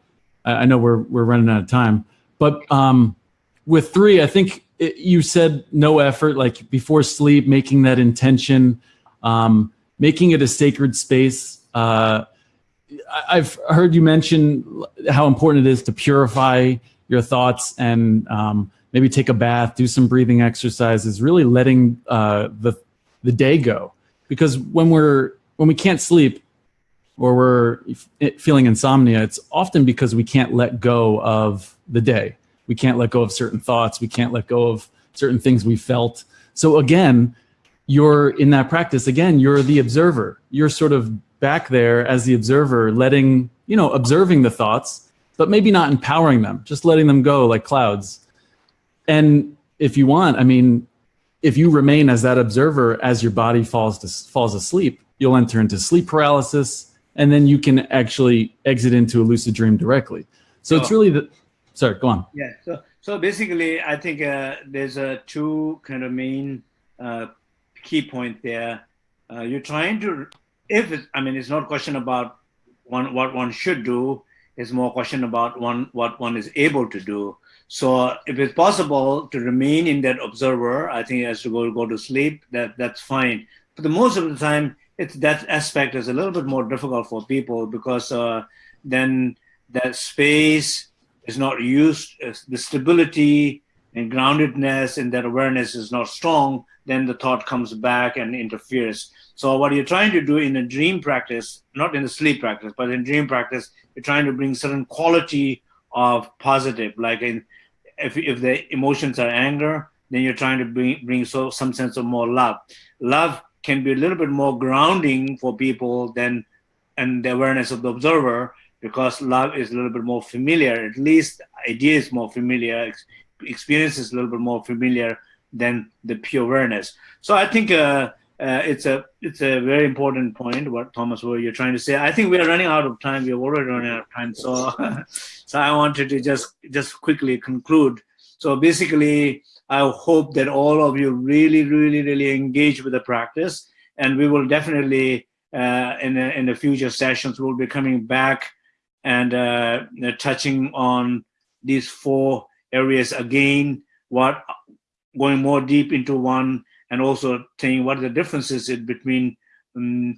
[SPEAKER 3] I know we're, we're running out of time, but um, with three, I think it, you said no effort, like before sleep, making that intention, um, making it a sacred space. Uh, I've heard you mention how important it is to purify your thoughts and um, maybe take a bath, do some breathing exercises, really letting uh, the the day go. Because when we're when we can't sleep or we're feeling insomnia, it's often because we can't let go of the day. We can't let go of certain thoughts. We can't let go of certain things we felt. So again, you're in that practice. Again, you're the observer. You're sort of back there as the observer, letting you know, observing the thoughts, but maybe not empowering them, just letting them go like clouds. And if you want, I mean, if you remain as that observer as your body falls to, falls asleep, you'll enter into sleep paralysis, and then you can actually exit into a lucid dream directly. So it's really the. Sorry, go on.
[SPEAKER 2] Yeah. So so basically, I think uh, there's a two kind of main uh, key point there. Uh, you're trying to, if I mean, it's not a question about one what one should do. It's more a question about one what one is able to do. So if it's possible to remain in that observer, I think has to go go to sleep. That that's fine. But the most of the time, it's that aspect is a little bit more difficult for people because uh, then that space is not used. The stability and groundedness and that awareness is not strong. Then the thought comes back and interferes. So what you're trying to do in a dream practice, not in the sleep practice, but in dream practice, you're trying to bring certain quality of positive, like in if, if the emotions are anger, then you're trying to bring, bring so some sense of more love. Love can be a little bit more grounding for people than and the awareness of the observer because love is a little bit more familiar. At least idea is more familiar, experience is a little bit more familiar than the pure awareness. So I think uh, uh, it's a it's a very important point what Thomas what you're trying to say. I think we are running out of time. We are already running out of time. So so I wanted to just just quickly conclude. So basically, I hope that all of you really really really engage with the practice, and we will definitely uh, in the, in the future sessions we'll be coming back and uh, touching on these four areas again. What going more deep into one and also saying what are the differences between um,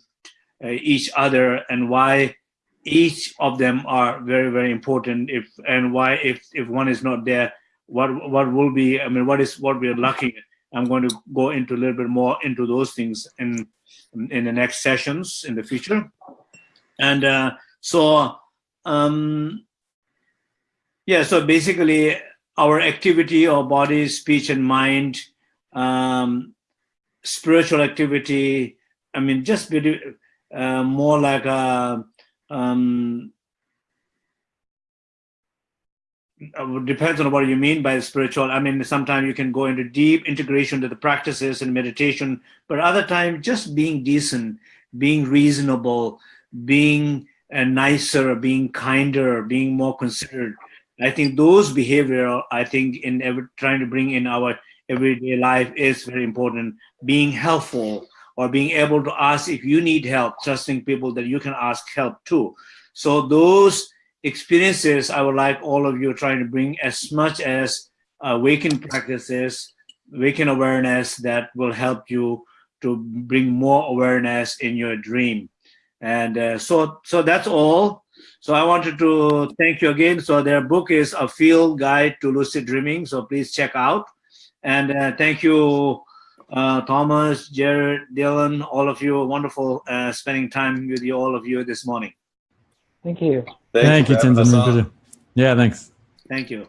[SPEAKER 2] uh, each other and why each of them are very very important if and why if if one is not there what what will be i mean what is what we are lacking i'm going to go into a little bit more into those things in in the next sessions in the future and uh, so um yeah so basically our activity our body speech and mind um spiritual activity. I mean, just uh, more like a, um, uh, depends on what you mean by spiritual. I mean, sometimes you can go into deep integration to the practices and meditation, but other times just being decent, being reasonable, being uh, nicer, being kinder, being more considerate. I think those behavior, I think in ever trying to bring in our everyday life is very important. Being helpful or being able to ask if you need help, trusting people that you can ask help too. So those experiences, I would like all of you trying to bring as much as awaken practices, awaken awareness that will help you to bring more awareness in your dream. And uh, so, so that's all. So I wanted to thank you again. So their book is A Field Guide to Lucid Dreaming. So please check out And uh, thank you, uh, Thomas, Jared, Dylan, all of you. Wonderful uh, spending time with you, all of you this morning.
[SPEAKER 5] Thank you.
[SPEAKER 3] Thank you,
[SPEAKER 1] for
[SPEAKER 3] Tenzin. Yeah, thanks.
[SPEAKER 2] Thank you.